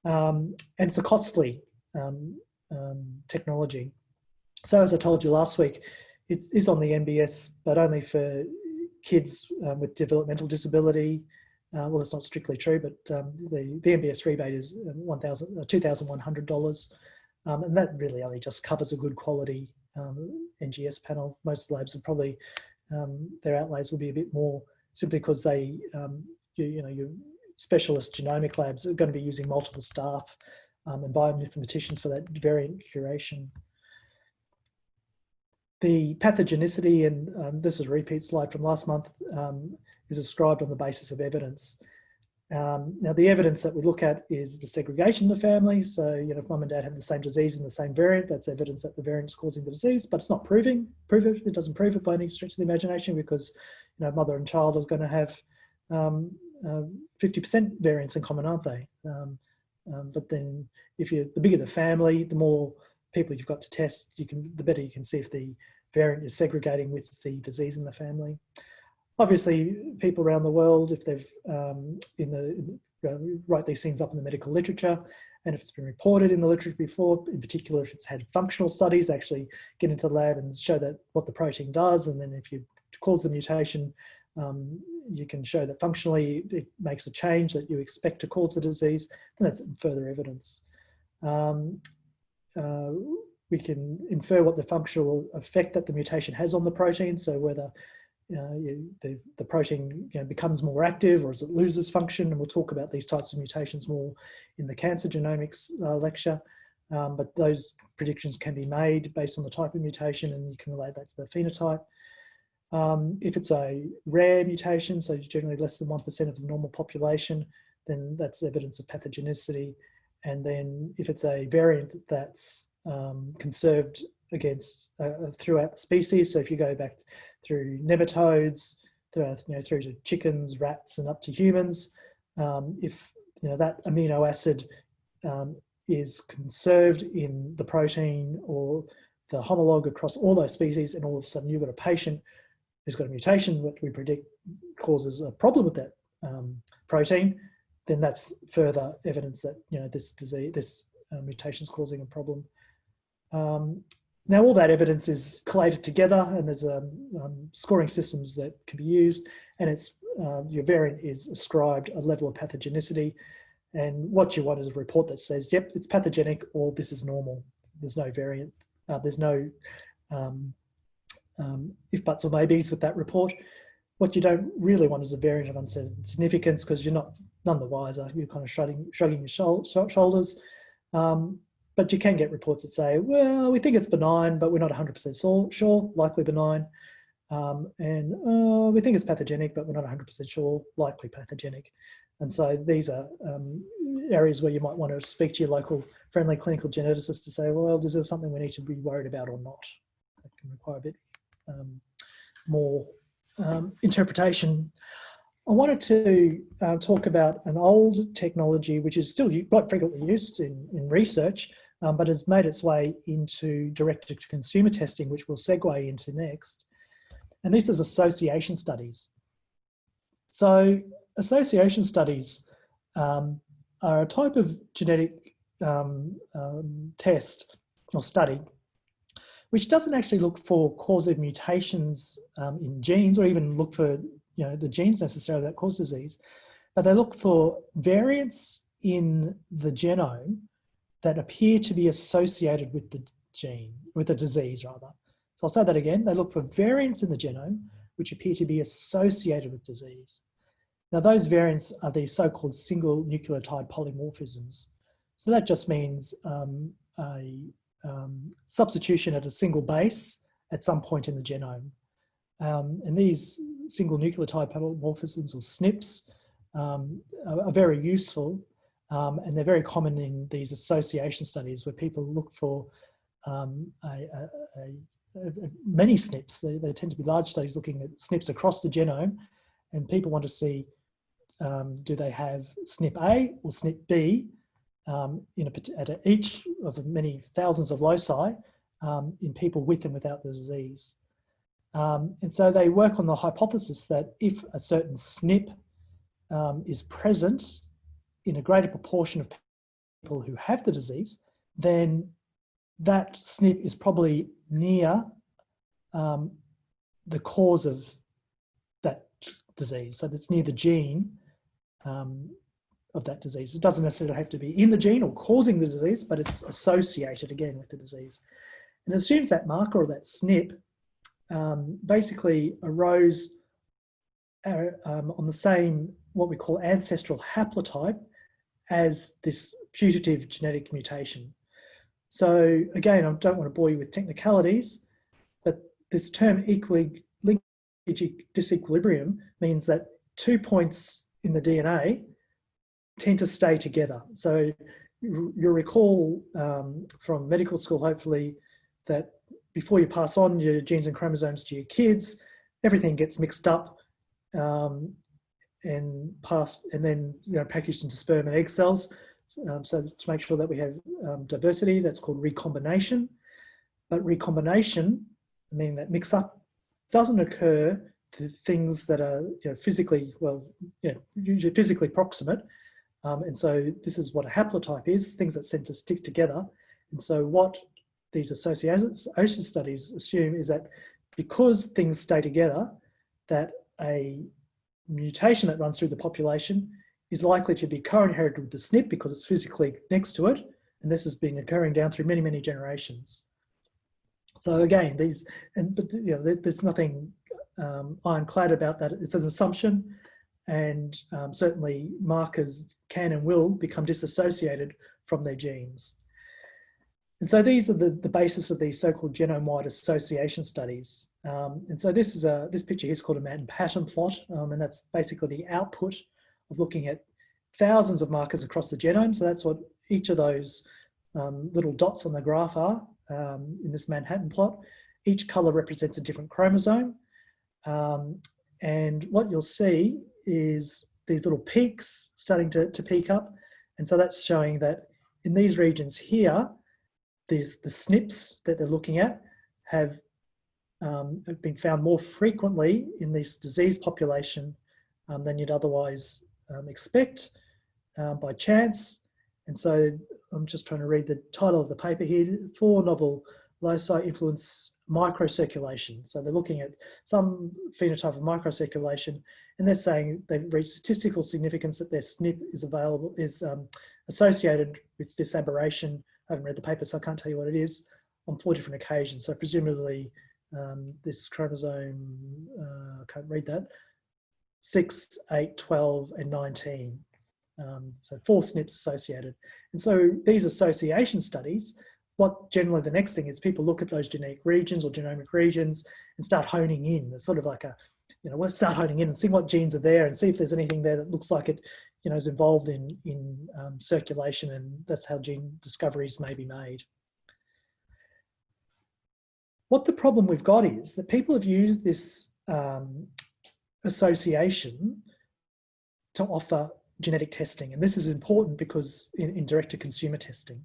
S1: Um, and it's a costly um, um, technology. So as I told you last week, it is on the MBS, but only for kids um, with developmental disability, uh, well, it's not strictly true, but um, the, the MBS rebate is 1,000, uh, $2,100. Um, and that really only just covers a good quality um, NGS panel. Most labs would probably, um, their outlays will be a bit more simply because they, um, you, you, know, your specialist genomic labs are going to be using multiple staff um, and bioinformaticians for that variant curation. The pathogenicity, and this is a repeat slide from last month, is ascribed on the basis of evidence. Um, now, the evidence that we look at is the segregation of the family. So, you know, if mum and dad have the same disease and the same variant, that's evidence that the variant is causing the disease, but it's not proving, prove it, it doesn't prove it by any stretch of the imagination because, you know, mother and child are going to have 50% um, uh, in common, aren't they? Um, um, but then if you're the bigger the family, the more people you've got to test, you can, the better you can see if the variant is segregating with the disease in the family obviously people around the world, if they've um, in the, in write these things up in the medical literature, and if it's been reported in the literature before, in particular if it's had functional studies, actually get into the lab and show that what the protein does, and then if you cause the mutation, um, you can show that functionally it makes a change that you expect to cause the disease, then that's further evidence. Um, uh, we can infer what the functional effect that the mutation has on the protein, so whether uh, the, the protein you know, becomes more active or as it loses function. And we'll talk about these types of mutations more in the cancer genomics uh, lecture. um, but those predictions can be made based on the type of mutation and you can relate that to the phenotype. Um, if it's a rare mutation, so generally less than 1% of the normal population, then that's evidence of pathogenicity. And then if it's a variant that's um, conserved against uh, uh throughout the species, so if you go back through nematodes, through, you know, through to chickens, rats, and up to humans, um, if you know that amino acid um, is conserved in the protein or the homologue across all those species, and all of a sudden you've got a patient who's got a mutation that we predict causes a problem with that um, protein, then that's further evidence that you know this disease, this uh, mutation is causing a problem. Um, now all that evidence is collated together and there's um, um, scoring systems that can be used and it's uh, your variant is ascribed a level of pathogenicity and what you want is a report that says, yep, it's pathogenic or this is normal. There's no variant, uh, there's no um, um, if buts or maybes with that report. What you don't really want is a variant of uncertain significance because you're not none the wiser. You're kind of shrugging, shrugging your shoulders. Um, but you can get reports that say, well, we think it's benign, but we're not 100% sure, likely benign. Um, and uh, we think it's pathogenic, but we're not 100% sure, likely pathogenic. And so these are um, areas where you might want to speak to your local friendly clinical geneticist to say, well, is there something we need to be worried about or not? That can require a bit um, more um, interpretation. I wanted to uh, talk about an old technology which is still quite frequently used in, in research, um, but has made its way into direct-to-consumer testing, which we'll segue into next. And this is association studies. So association studies um, are a type of genetic um, um, test or study which doesn't actually look for causative mutations um, in genes or even look for you know the genes necessarily that cause disease, but they look for variants in the genome that appear to be associated with the gene, with the disease rather. So I'll say that again, they look for variants in the genome which appear to be associated with disease. Now those variants are these so-called single nucleotide polymorphisms. So that just means um, a um, substitution at a single base at some point in the genome. Um, and these single nucleotide polymorphisms or SNPs um, are, are, very useful um, and they're very common in these association studies where people look for um, a, a, a, many SNPs. They, they, tend to be large studies looking at SNPs across the genome and people want to see um, do they have SNP A or SNP B um, in at each of the many thousands of loci in people with and without the disease. Um, and so they work on the hypothesis that if a certain SNP um, is present in a greater proportion of people who have the disease, then that SNP is probably near um, the cause of that disease. So that's near the gene um, of that disease. It doesn't necessarily have to be in the gene or causing the disease, but it's associated again with the disease. And it assumes that marker or that SNP um, basically arose uh, um, on the same, what we call ancestral haplotype as this putative genetic mutation. So again, I don't want to bore you with technicalities, but this term equally disequilibrium means that two points in the DNA tend to stay together. So you'll recall um, from medical school, hopefully, that before you pass on your genes and chromosomes to your kids, everything gets mixed up um, and passed and then you know packaged into sperm and egg cells. Um, so to make sure that we have um, diversity, that's called recombination. But recombination, meaning that mix up, doesn't occur to things that are you know, physically, well, you know, usually physically proximate. Um, and so this is what a haplotype is, things that tend to stick together. And so what these association studies assume is that because things stay together, that a mutation that runs through the population is likely to be co-inherited with the SNP because it's physically next to it. And this has been occurring down through many, many generations. So again, these, and but you know, there's nothing um, ironclad about that. It's an assumption and um, certainly markers can and will become disassociated from their genes. And so these are the, the basis of these so-called genome-wide association studies. Um, and so this is a this picture here is called a Manhattan plot, um, and that's basically the output of looking at thousands of markers across the genome. So that's what each of those um, little dots on the graph are um, in this Manhattan plot. Each color represents a different chromosome. Um, and what you'll see is these little peaks starting to, to peak up. And so that's showing that in these regions here, these, the SNPs that they're looking at have, um, have been found more frequently in this disease population um, than you'd otherwise um, expect um, by chance. And so I'm just trying to read the title of the paper here, four novel loci influence microcirculation. So they're looking at some phenotype of microcirculation and they're saying they've reached statistical significance that their SNP is available, is um, associated with this aberration I haven't read the paper, so I can't tell you what it is, on four different occasions. So presumably um, this chromosome, uh, I can't read that, 6, 8, 12, and 19. Um, so four SNPs associated. And so these association studies, what generally the next thing is people look at those genetic regions or genomic regions and start honing in. It's sort of like a, you know, let's start honing in and see what genes are there and see if there's anything there that looks like it you know, is involved in, in um, circulation and that's how gene discoveries may be made. What the problem we've got is that people have used this um, association to offer genetic testing. And this is important because in, in direct-to-consumer testing.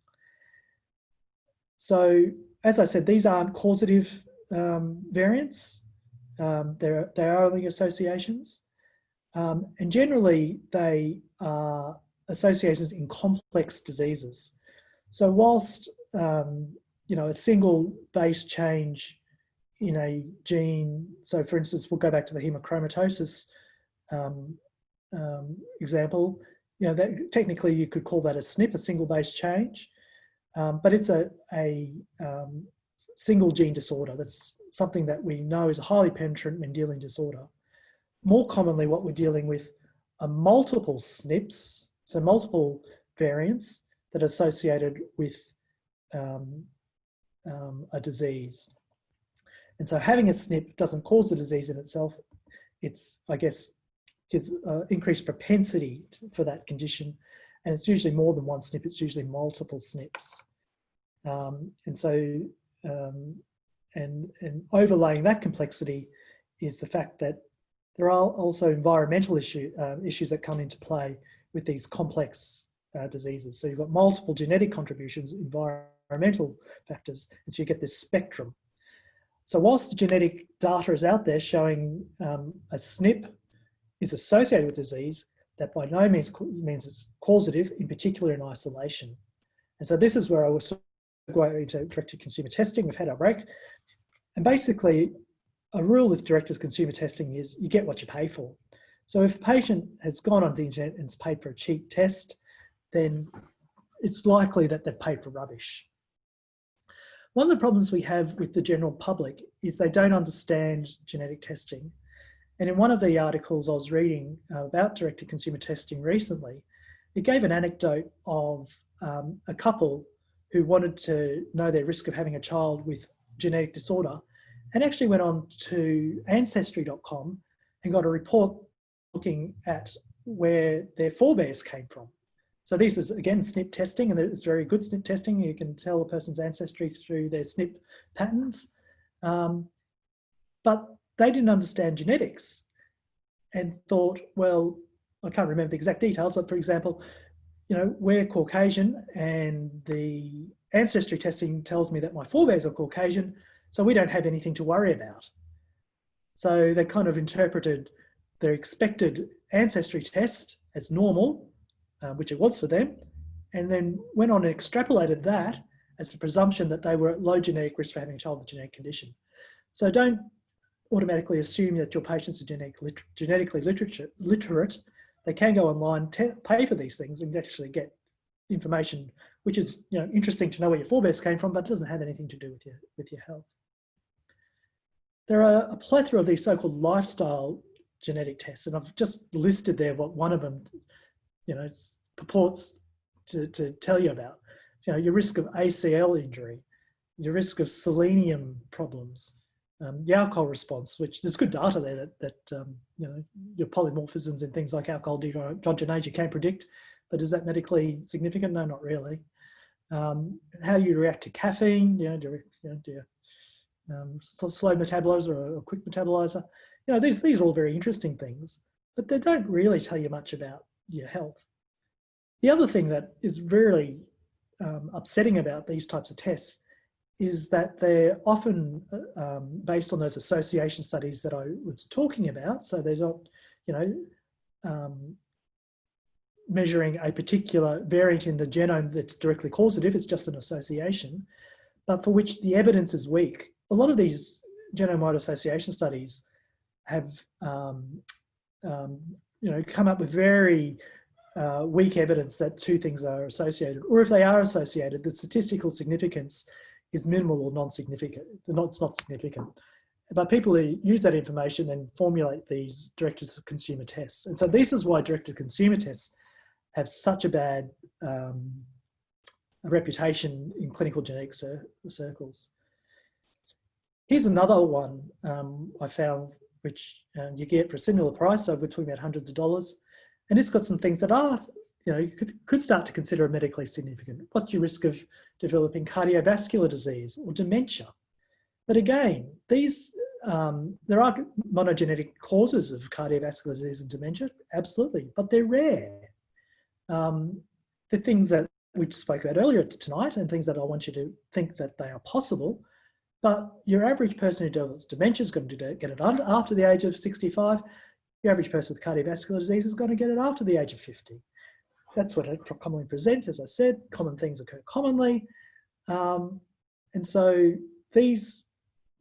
S1: So as I said, these aren't causative um, variants. Um, they're, they are only associations. Um, and generally, they are associations in complex diseases. So whilst, um, you know, a single base change in a gene, so for instance, we'll go back to the hemochromatosis um, um example, you know, that technically you could call that a SNP, a single base change, um, but it's a, a um, single gene disorder. That's something that we know is a highly penetrant Mendelian disorder more commonly what we're dealing with are multiple SNPs, so multiple variants that are associated with um, um, a disease. And so having a SNP doesn't cause the disease in itself. It's, I guess, gives uh, increased propensity for that condition. And it's usually more than one SNP, it's usually multiple SNPs. Um, and so, um, and, and overlaying that complexity is the fact that there are also environmental issue, uh, issues that come into play with these complex uh, diseases. So you've got multiple genetic contributions, environmental factors, and so you get this spectrum. So whilst the genetic data is out there showing um, a SNP is associated with disease, that by no means means it's causative, in particular in isolation. And so this is where I was going into direct-to-consumer testing. We've had our break. And basically, a rule with direct-to-consumer testing is you get what you pay for. So if a patient has gone on the internet and has paid for a cheap test, then it's likely that they've paid for rubbish. One of the problems we have with the general public is they don't understand genetic testing. And in one of the articles I was reading uh, about direct-to-consumer testing recently, it gave an anecdote of um, a couple who wanted to know their risk of having a child with genetic disorder and actually went on to ancestry.com and got a report looking at where their forebears came from. So this is again SNP testing and it's very good SNP testing. You can tell a person's ancestry through their SNP patterns. Um, but they didn't understand genetics and thought, well, I can't remember the exact details, but for example, you know, we're Caucasian and the ancestry testing tells me that my forebears are Caucasian. So we don't have anything to worry about. So they kind of interpreted their expected ancestry test as normal, uh, which it was for them, and then went on and extrapolated that as the presumption that they were at low genetic risk for having a child with a genetic condition. So don't automatically assume that your patients are genetic, genetically literate. They can go online, pay for these things and actually get information, which is you know interesting to know where your forebears came from, but it doesn't have anything to do with your, with your health. There are a plethora of these so-called lifestyle genetic tests, and I've just listed there what one of them, you know, purports to, to tell you about. you know, your risk of ACL injury, your risk of selenium problems, um, the alcohol response, which there's good data there that, that um, you know, your polymorphisms and things like alcohol dehydrogenase you can predict, but is that medically significant? No, not really. Um, how do you react to caffeine? You know, do you, you know, do you um, slow metabolizer or a quick metabolizer? You know, these, these are all very interesting things, but they don't really tell you much about your health. The other thing that is really um, upsetting about these types of tests is that they're often uh, um, based on those association studies that I was talking about. So they're not, you know, um, measuring a particular variant in the genome that's directly causative, it's just an association, but for which the evidence is weak. A lot of these genome-wide association studies have, um, um, you know, come up with very uh, weak evidence that two things are associated, or if they are associated, the statistical significance is minimal or non-significant, it's not significant. But people who use that information then formulate these direct-to-consumer tests. And so this is why direct-to-consumer tests have such a bad um, reputation in clinical genetic cir circles. Here's another one um, I found, which um, you get for a similar price, so we're talking about hundreds of dollars. And it's got some things that are, you know, you could, could start to consider medically significant. What's your risk of developing cardiovascular disease or dementia? But again, these um, there are monogenetic causes of cardiovascular disease and dementia, absolutely, but they're rare um, the things that we spoke about earlier tonight and things that I want you to think that they are possible, but your average person who develops dementia is going to get it after the age of 65. Your average person with cardiovascular disease is going to get it after the age of 50. That's what it commonly presents. As I said, common things occur commonly. Um, and so these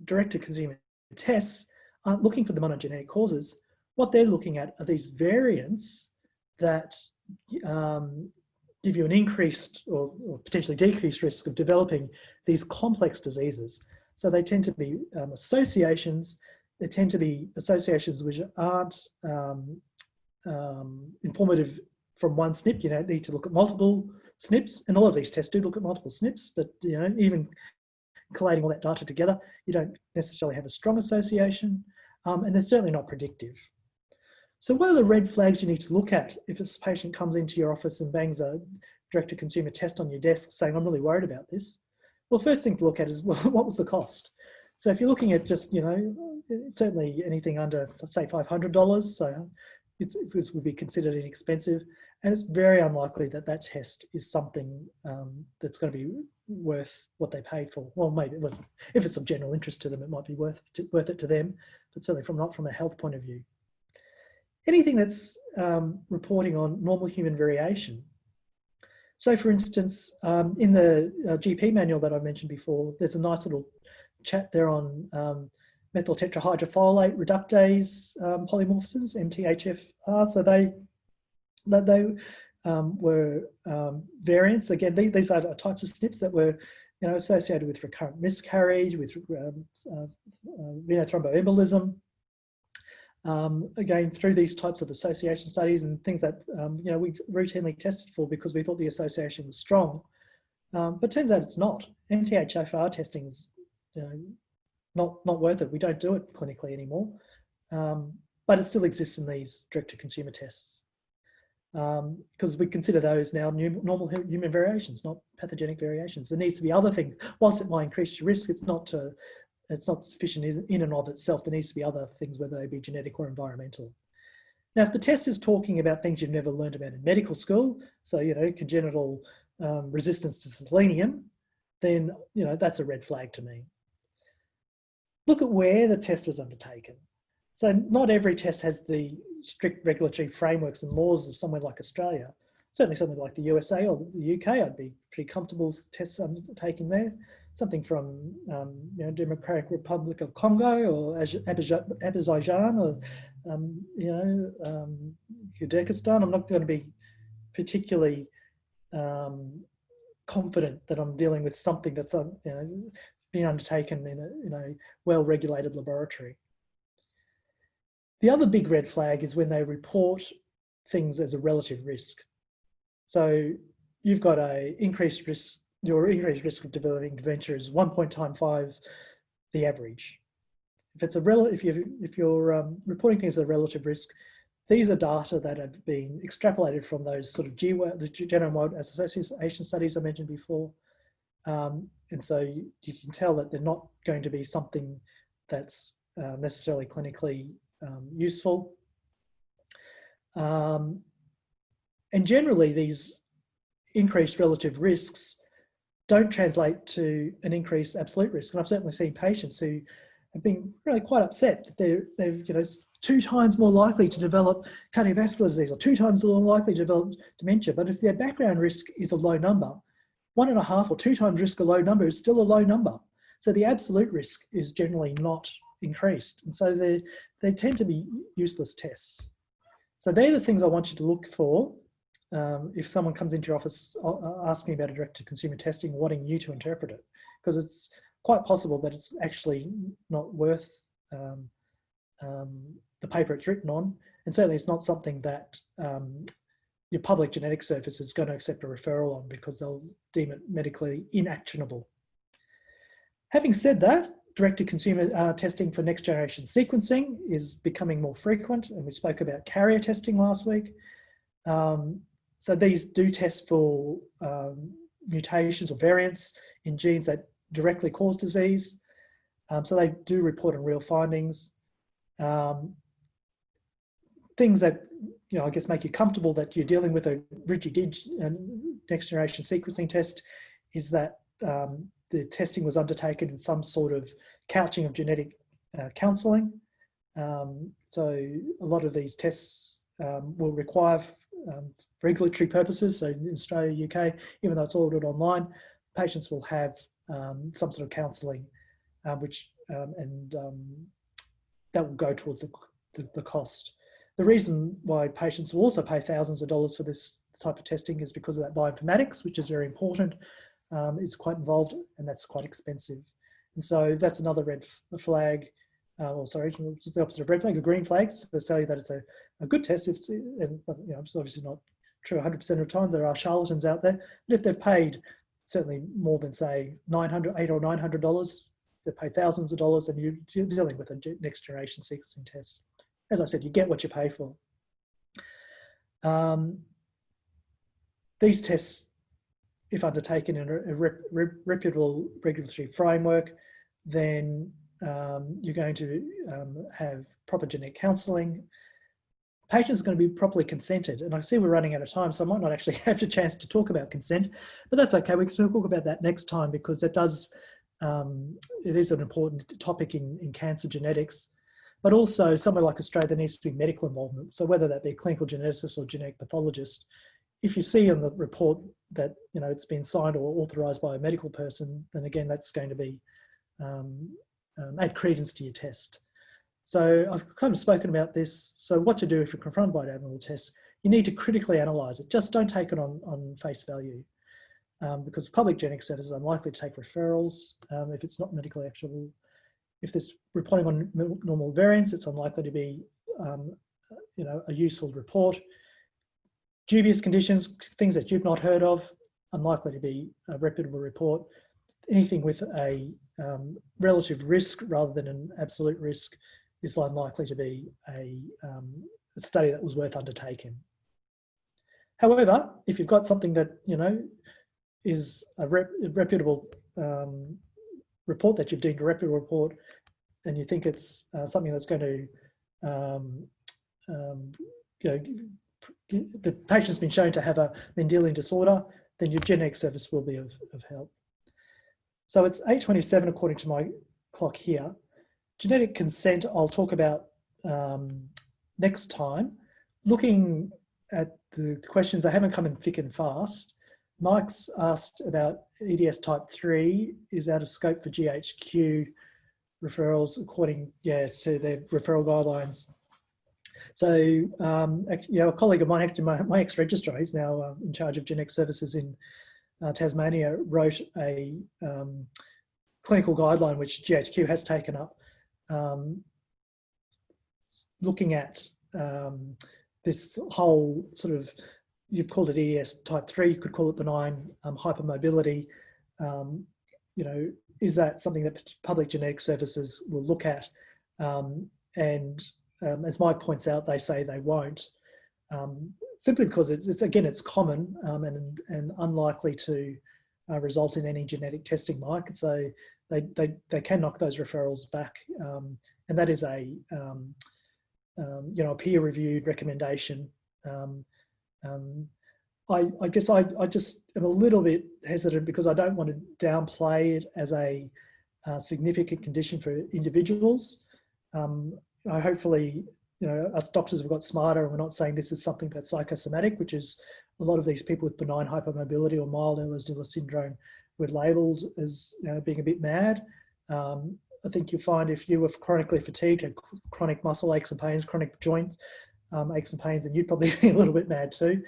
S1: direct-to-consumer tests aren't looking for the monogenetic causes. What they're looking at are these variants that um, give you an increased or, or, potentially decreased risk of developing these complex diseases. So they tend to be um, associations, they tend to be associations which aren't um, um informative from one SNP. You know, need to look at multiple SNPs, and all of these tests do look at multiple SNPs, but you know, even collating all that data together, you don't necessarily have a strong association, um, and they're certainly not predictive. So what are the red flags you need to look at if a patient comes into your office and bangs a direct-to-consumer test on your desk saying, I'm really worried about this? Well, first thing to look at is well, what was the cost? So if you're looking at just, you know, certainly anything under, say, $500, so it's, this would be considered inexpensive. And it's very unlikely that that test is something um, that's going to be worth what they paid for. Well, maybe if it's of general interest to them, it might be worth, worth it to them, but certainly from not from a health point of view anything that's um, reporting on normal human variation. So for instance, um, in the uh, GP manual that I mentioned before, there's a nice little chat there on um, methyl tetrahydrofolate reductase um, polymorphisms, MTHFR. So they, that they um, were um, variants. Again, these, these are types of SNPs that were you know, associated with recurrent miscarriage, with um, uh, uh, venous thromboembolism, um, again, through these types of association studies and things that, um, you know, we routinely tested for because we thought the association was strong. Um, but turns out it's not. MTHFR testing is you know, not, not worth it. We don't do it clinically anymore, um, but it still exists in these direct-to-consumer tests because um, we consider those now new, normal human variations, not pathogenic variations. There needs to be other things. Whilst it might increase your risk, it's not to it's not sufficient in and of itself. There needs to be other things, whether they be genetic or environmental. Now, if the test is talking about things you've never learned about in medical school, so, you know, congenital um, resistance to selenium, then, you know, that's a red flag to me. Look at where the test was undertaken. So not every test has the strict regulatory frameworks and laws of somewhere like Australia. Certainly somewhere like the USA or the UK, I'd be pretty comfortable with tests undertaken there something from um, you know, Democratic Republic of Congo or Azerbaijan or um, you know um. I'm not going to be particularly um, confident that I'm dealing with something that's uh, you know being undertaken in a, in a well-regulated laboratory. The other big red flag is when they report things as a relative risk. So you've got a increased risk your increased risk of developing dementia is 1.95 the average. If it's a rel if you if you're um, reporting things as a relative risk, these are data that have been extrapolated from those sort of GWAS, the genome-wide association studies I mentioned before. Um, and so you, you, can tell that they're not going to be something that's uh, necessarily clinically um, useful. Um, and generally these increased relative risks don't translate to an increased absolute risk. And I've certainly seen patients who have been really quite upset that they're, they're you know, two times more likely to develop cardiovascular disease or two times more likely to develop dementia. But if their background risk is a low number, one and a half or two times risk a low number is still a low number. So the absolute risk is generally not increased. And so they, they tend to be useless tests. So they're the things I want you to look for um, if someone comes into your office uh, asking about a direct-to-consumer testing, wanting you to interpret it, because it's quite possible that it's actually not worth um, um, the paper it's written on, and certainly it's not something that um, your public genetic service is going to accept a referral on because they'll deem it medically inactionable. Having said that, direct-to-consumer uh, testing for next generation sequencing is becoming more frequent, and we spoke about carrier testing last week. Um, so these do test for um, mutations or variants in genes that directly cause disease. Um, so they do report on real findings. Um, things that, you know, I guess make you comfortable that you're dealing with a RIGI-DIG next generation sequencing test is that um, the testing was undertaken in some sort of couching of genetic uh, counselling. Um, so a lot of these tests um, will require um, regulatory purposes, so in Australia, UK, even though it's ordered online, patients will have um, some sort of counselling, um, which um, and um, that will go towards the, the, the, cost. The reason why patients will also pay thousands of dollars for this type of testing is because of that bioinformatics, which is very important. Um, it's quite involved and that's quite expensive. And so that's another red flag uh, or sorry, just the opposite of red flag, a green flag. So they you that it's a, a good test. It's, and, you know, it's obviously not true 100% of the time. There are charlatans out there. But if they've paid certainly more than say 900, eight or $900, they've paid thousands of dollars and you're dealing with a next generation sequencing test. As I said, you get what you pay for. Um, these tests, if undertaken in a, a rep, rep, reputable regulatory framework, then um, you're going to um, have proper genetic counselling. Patients are going to be properly consented. And I see we're running out of time, so I might not actually have the chance to talk about consent, but that's okay. We can talk about that next time because it does, um, it is an important topic in, in cancer genetics, but also somewhere like Australia, there needs to be medical involvement. So whether that be a clinical geneticist or genetic pathologist, if you see in the report that you know it's been signed or authorised by a medical person, then again that's going to be um, um, add credence to your test. So I've kind of spoken about this. So what to do if you're confronted by an abnormal test, you need to critically analyse it. Just don't take it on, on face value um, because public genetic service is unlikely to take referrals um, if it's not medically actionable. If there's reporting on normal variants, it's unlikely to be um, you know, a useful report. Dubious conditions, things that you've not heard of, unlikely to be a reputable report. Anything with a um, relative risk rather than an absolute risk is unlikely to be a, um, a study that was worth undertaking. However, if you've got something that, you know, is a, rep reputable um, report that you've deemed a reputable report and you think it's uh, something that's going to, um, um, you know, the patient's been shown to have a Mendelian disorder, then your genetic service will be of, of help. So it's 8.27 according to my clock here. Genetic consent I'll talk about um, next time. Looking at the questions, they haven't come in thick and fast. Mike's asked about EDS type 3 is out of scope for GHQ referrals according yeah, to their referral guidelines. So, um, you know, a colleague of mine, actually my, my ex-registrar, he's now uh, in charge of genetic services in uh, Tasmania wrote a um, clinical guideline which GHQ has taken up um, looking at um, this whole sort of, you've called it EDS type 3, you could call it benign um, hypermobility, um, you know, is that something that public genetic services will look at? Um, and as Mike points out, they say they won't, um, simply because it's, it's, again, it's common um, and, and unlikely to uh, result in any genetic testing, Mike. So they, they, they can knock those referrals back. Um, and that is a, um, you know, a peer-reviewed recommendation. I, I, guess I, I just am a little bit hesitant because I don't want to downplay it as a, a significant condition for individuals. Um, I hopefully, you know, us doctors have got smarter and we're not saying this is something that's psychosomatic, which is a lot of these people with benign hypermobility or mild Ehlers-Danlos syndrome were labelled as you know, being a bit mad. Um, I think you'll find if you were chronically fatigued, had chronic muscle aches and pains, chronic joint um, aches and pains, and you'd probably be a little bit mad too.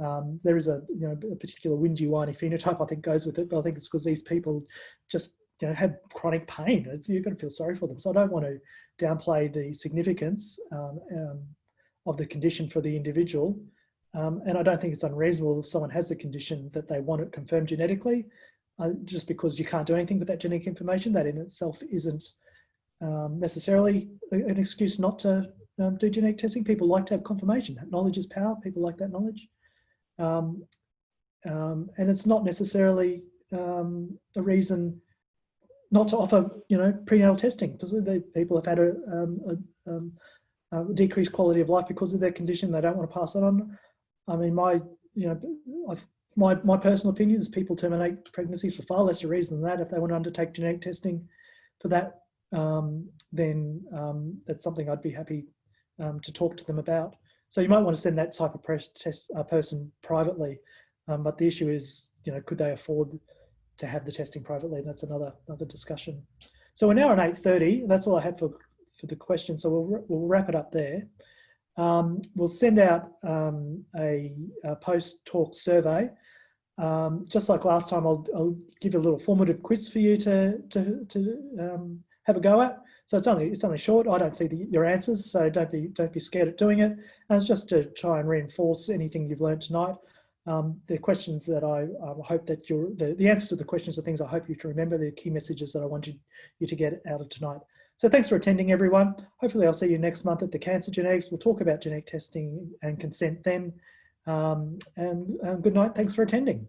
S1: Um, there is a, you know, a particular windy, whiny phenotype I think goes with it, but I think it's because these people just you know, have chronic pain. It's, you're going to feel sorry for them. So I don't want to downplay the significance um, um, of the condition for the individual. Um, and I don't think it's unreasonable if someone has the condition that they want it confirmed genetically, uh, just because you can't do anything with that genetic information, that in itself isn't um, necessarily an excuse not to um, do genetic testing. People like to have confirmation. Knowledge is power. People like that knowledge. Um, and it's not necessarily a reason not to offer, you know, prenatal testing because people have had a, um, a, um, a, decreased quality of life because of their condition. They don't want to pass it on. I mean, my, you know, I've, my, my personal opinion is people terminate pregnancies for far lesser reason than that. If they want to undertake genetic testing for that, um, then um, that's something I'd be happy um, to talk to them about. So you might want to send that type of test, uh, person privately, um, but the issue is, you know, could they afford to have the testing privately? And that's another another discussion. So we're now at 8.30, and that's all I had for, for the question. So we'll, we'll wrap it up there. Um, we'll send out um, a, a post-talk survey. Um, just like last time, I'll, I'll, give a little formative quiz for you to, to, to um, have a go at. So it's only it's only short. I don't see the, your answers, so don't be don't be scared at doing it. And it's just to try and reinforce anything you've learned tonight. Um, the questions that I, hope that you're the, the answers to the questions are things I hope you to remember. The key messages that I want you, to get out of tonight. So thanks for attending, everyone. Hopefully, I'll see you next month at the Cancer Genetics. We'll talk about genetic testing and consent then. Um, and um, good night. Thanks for attending.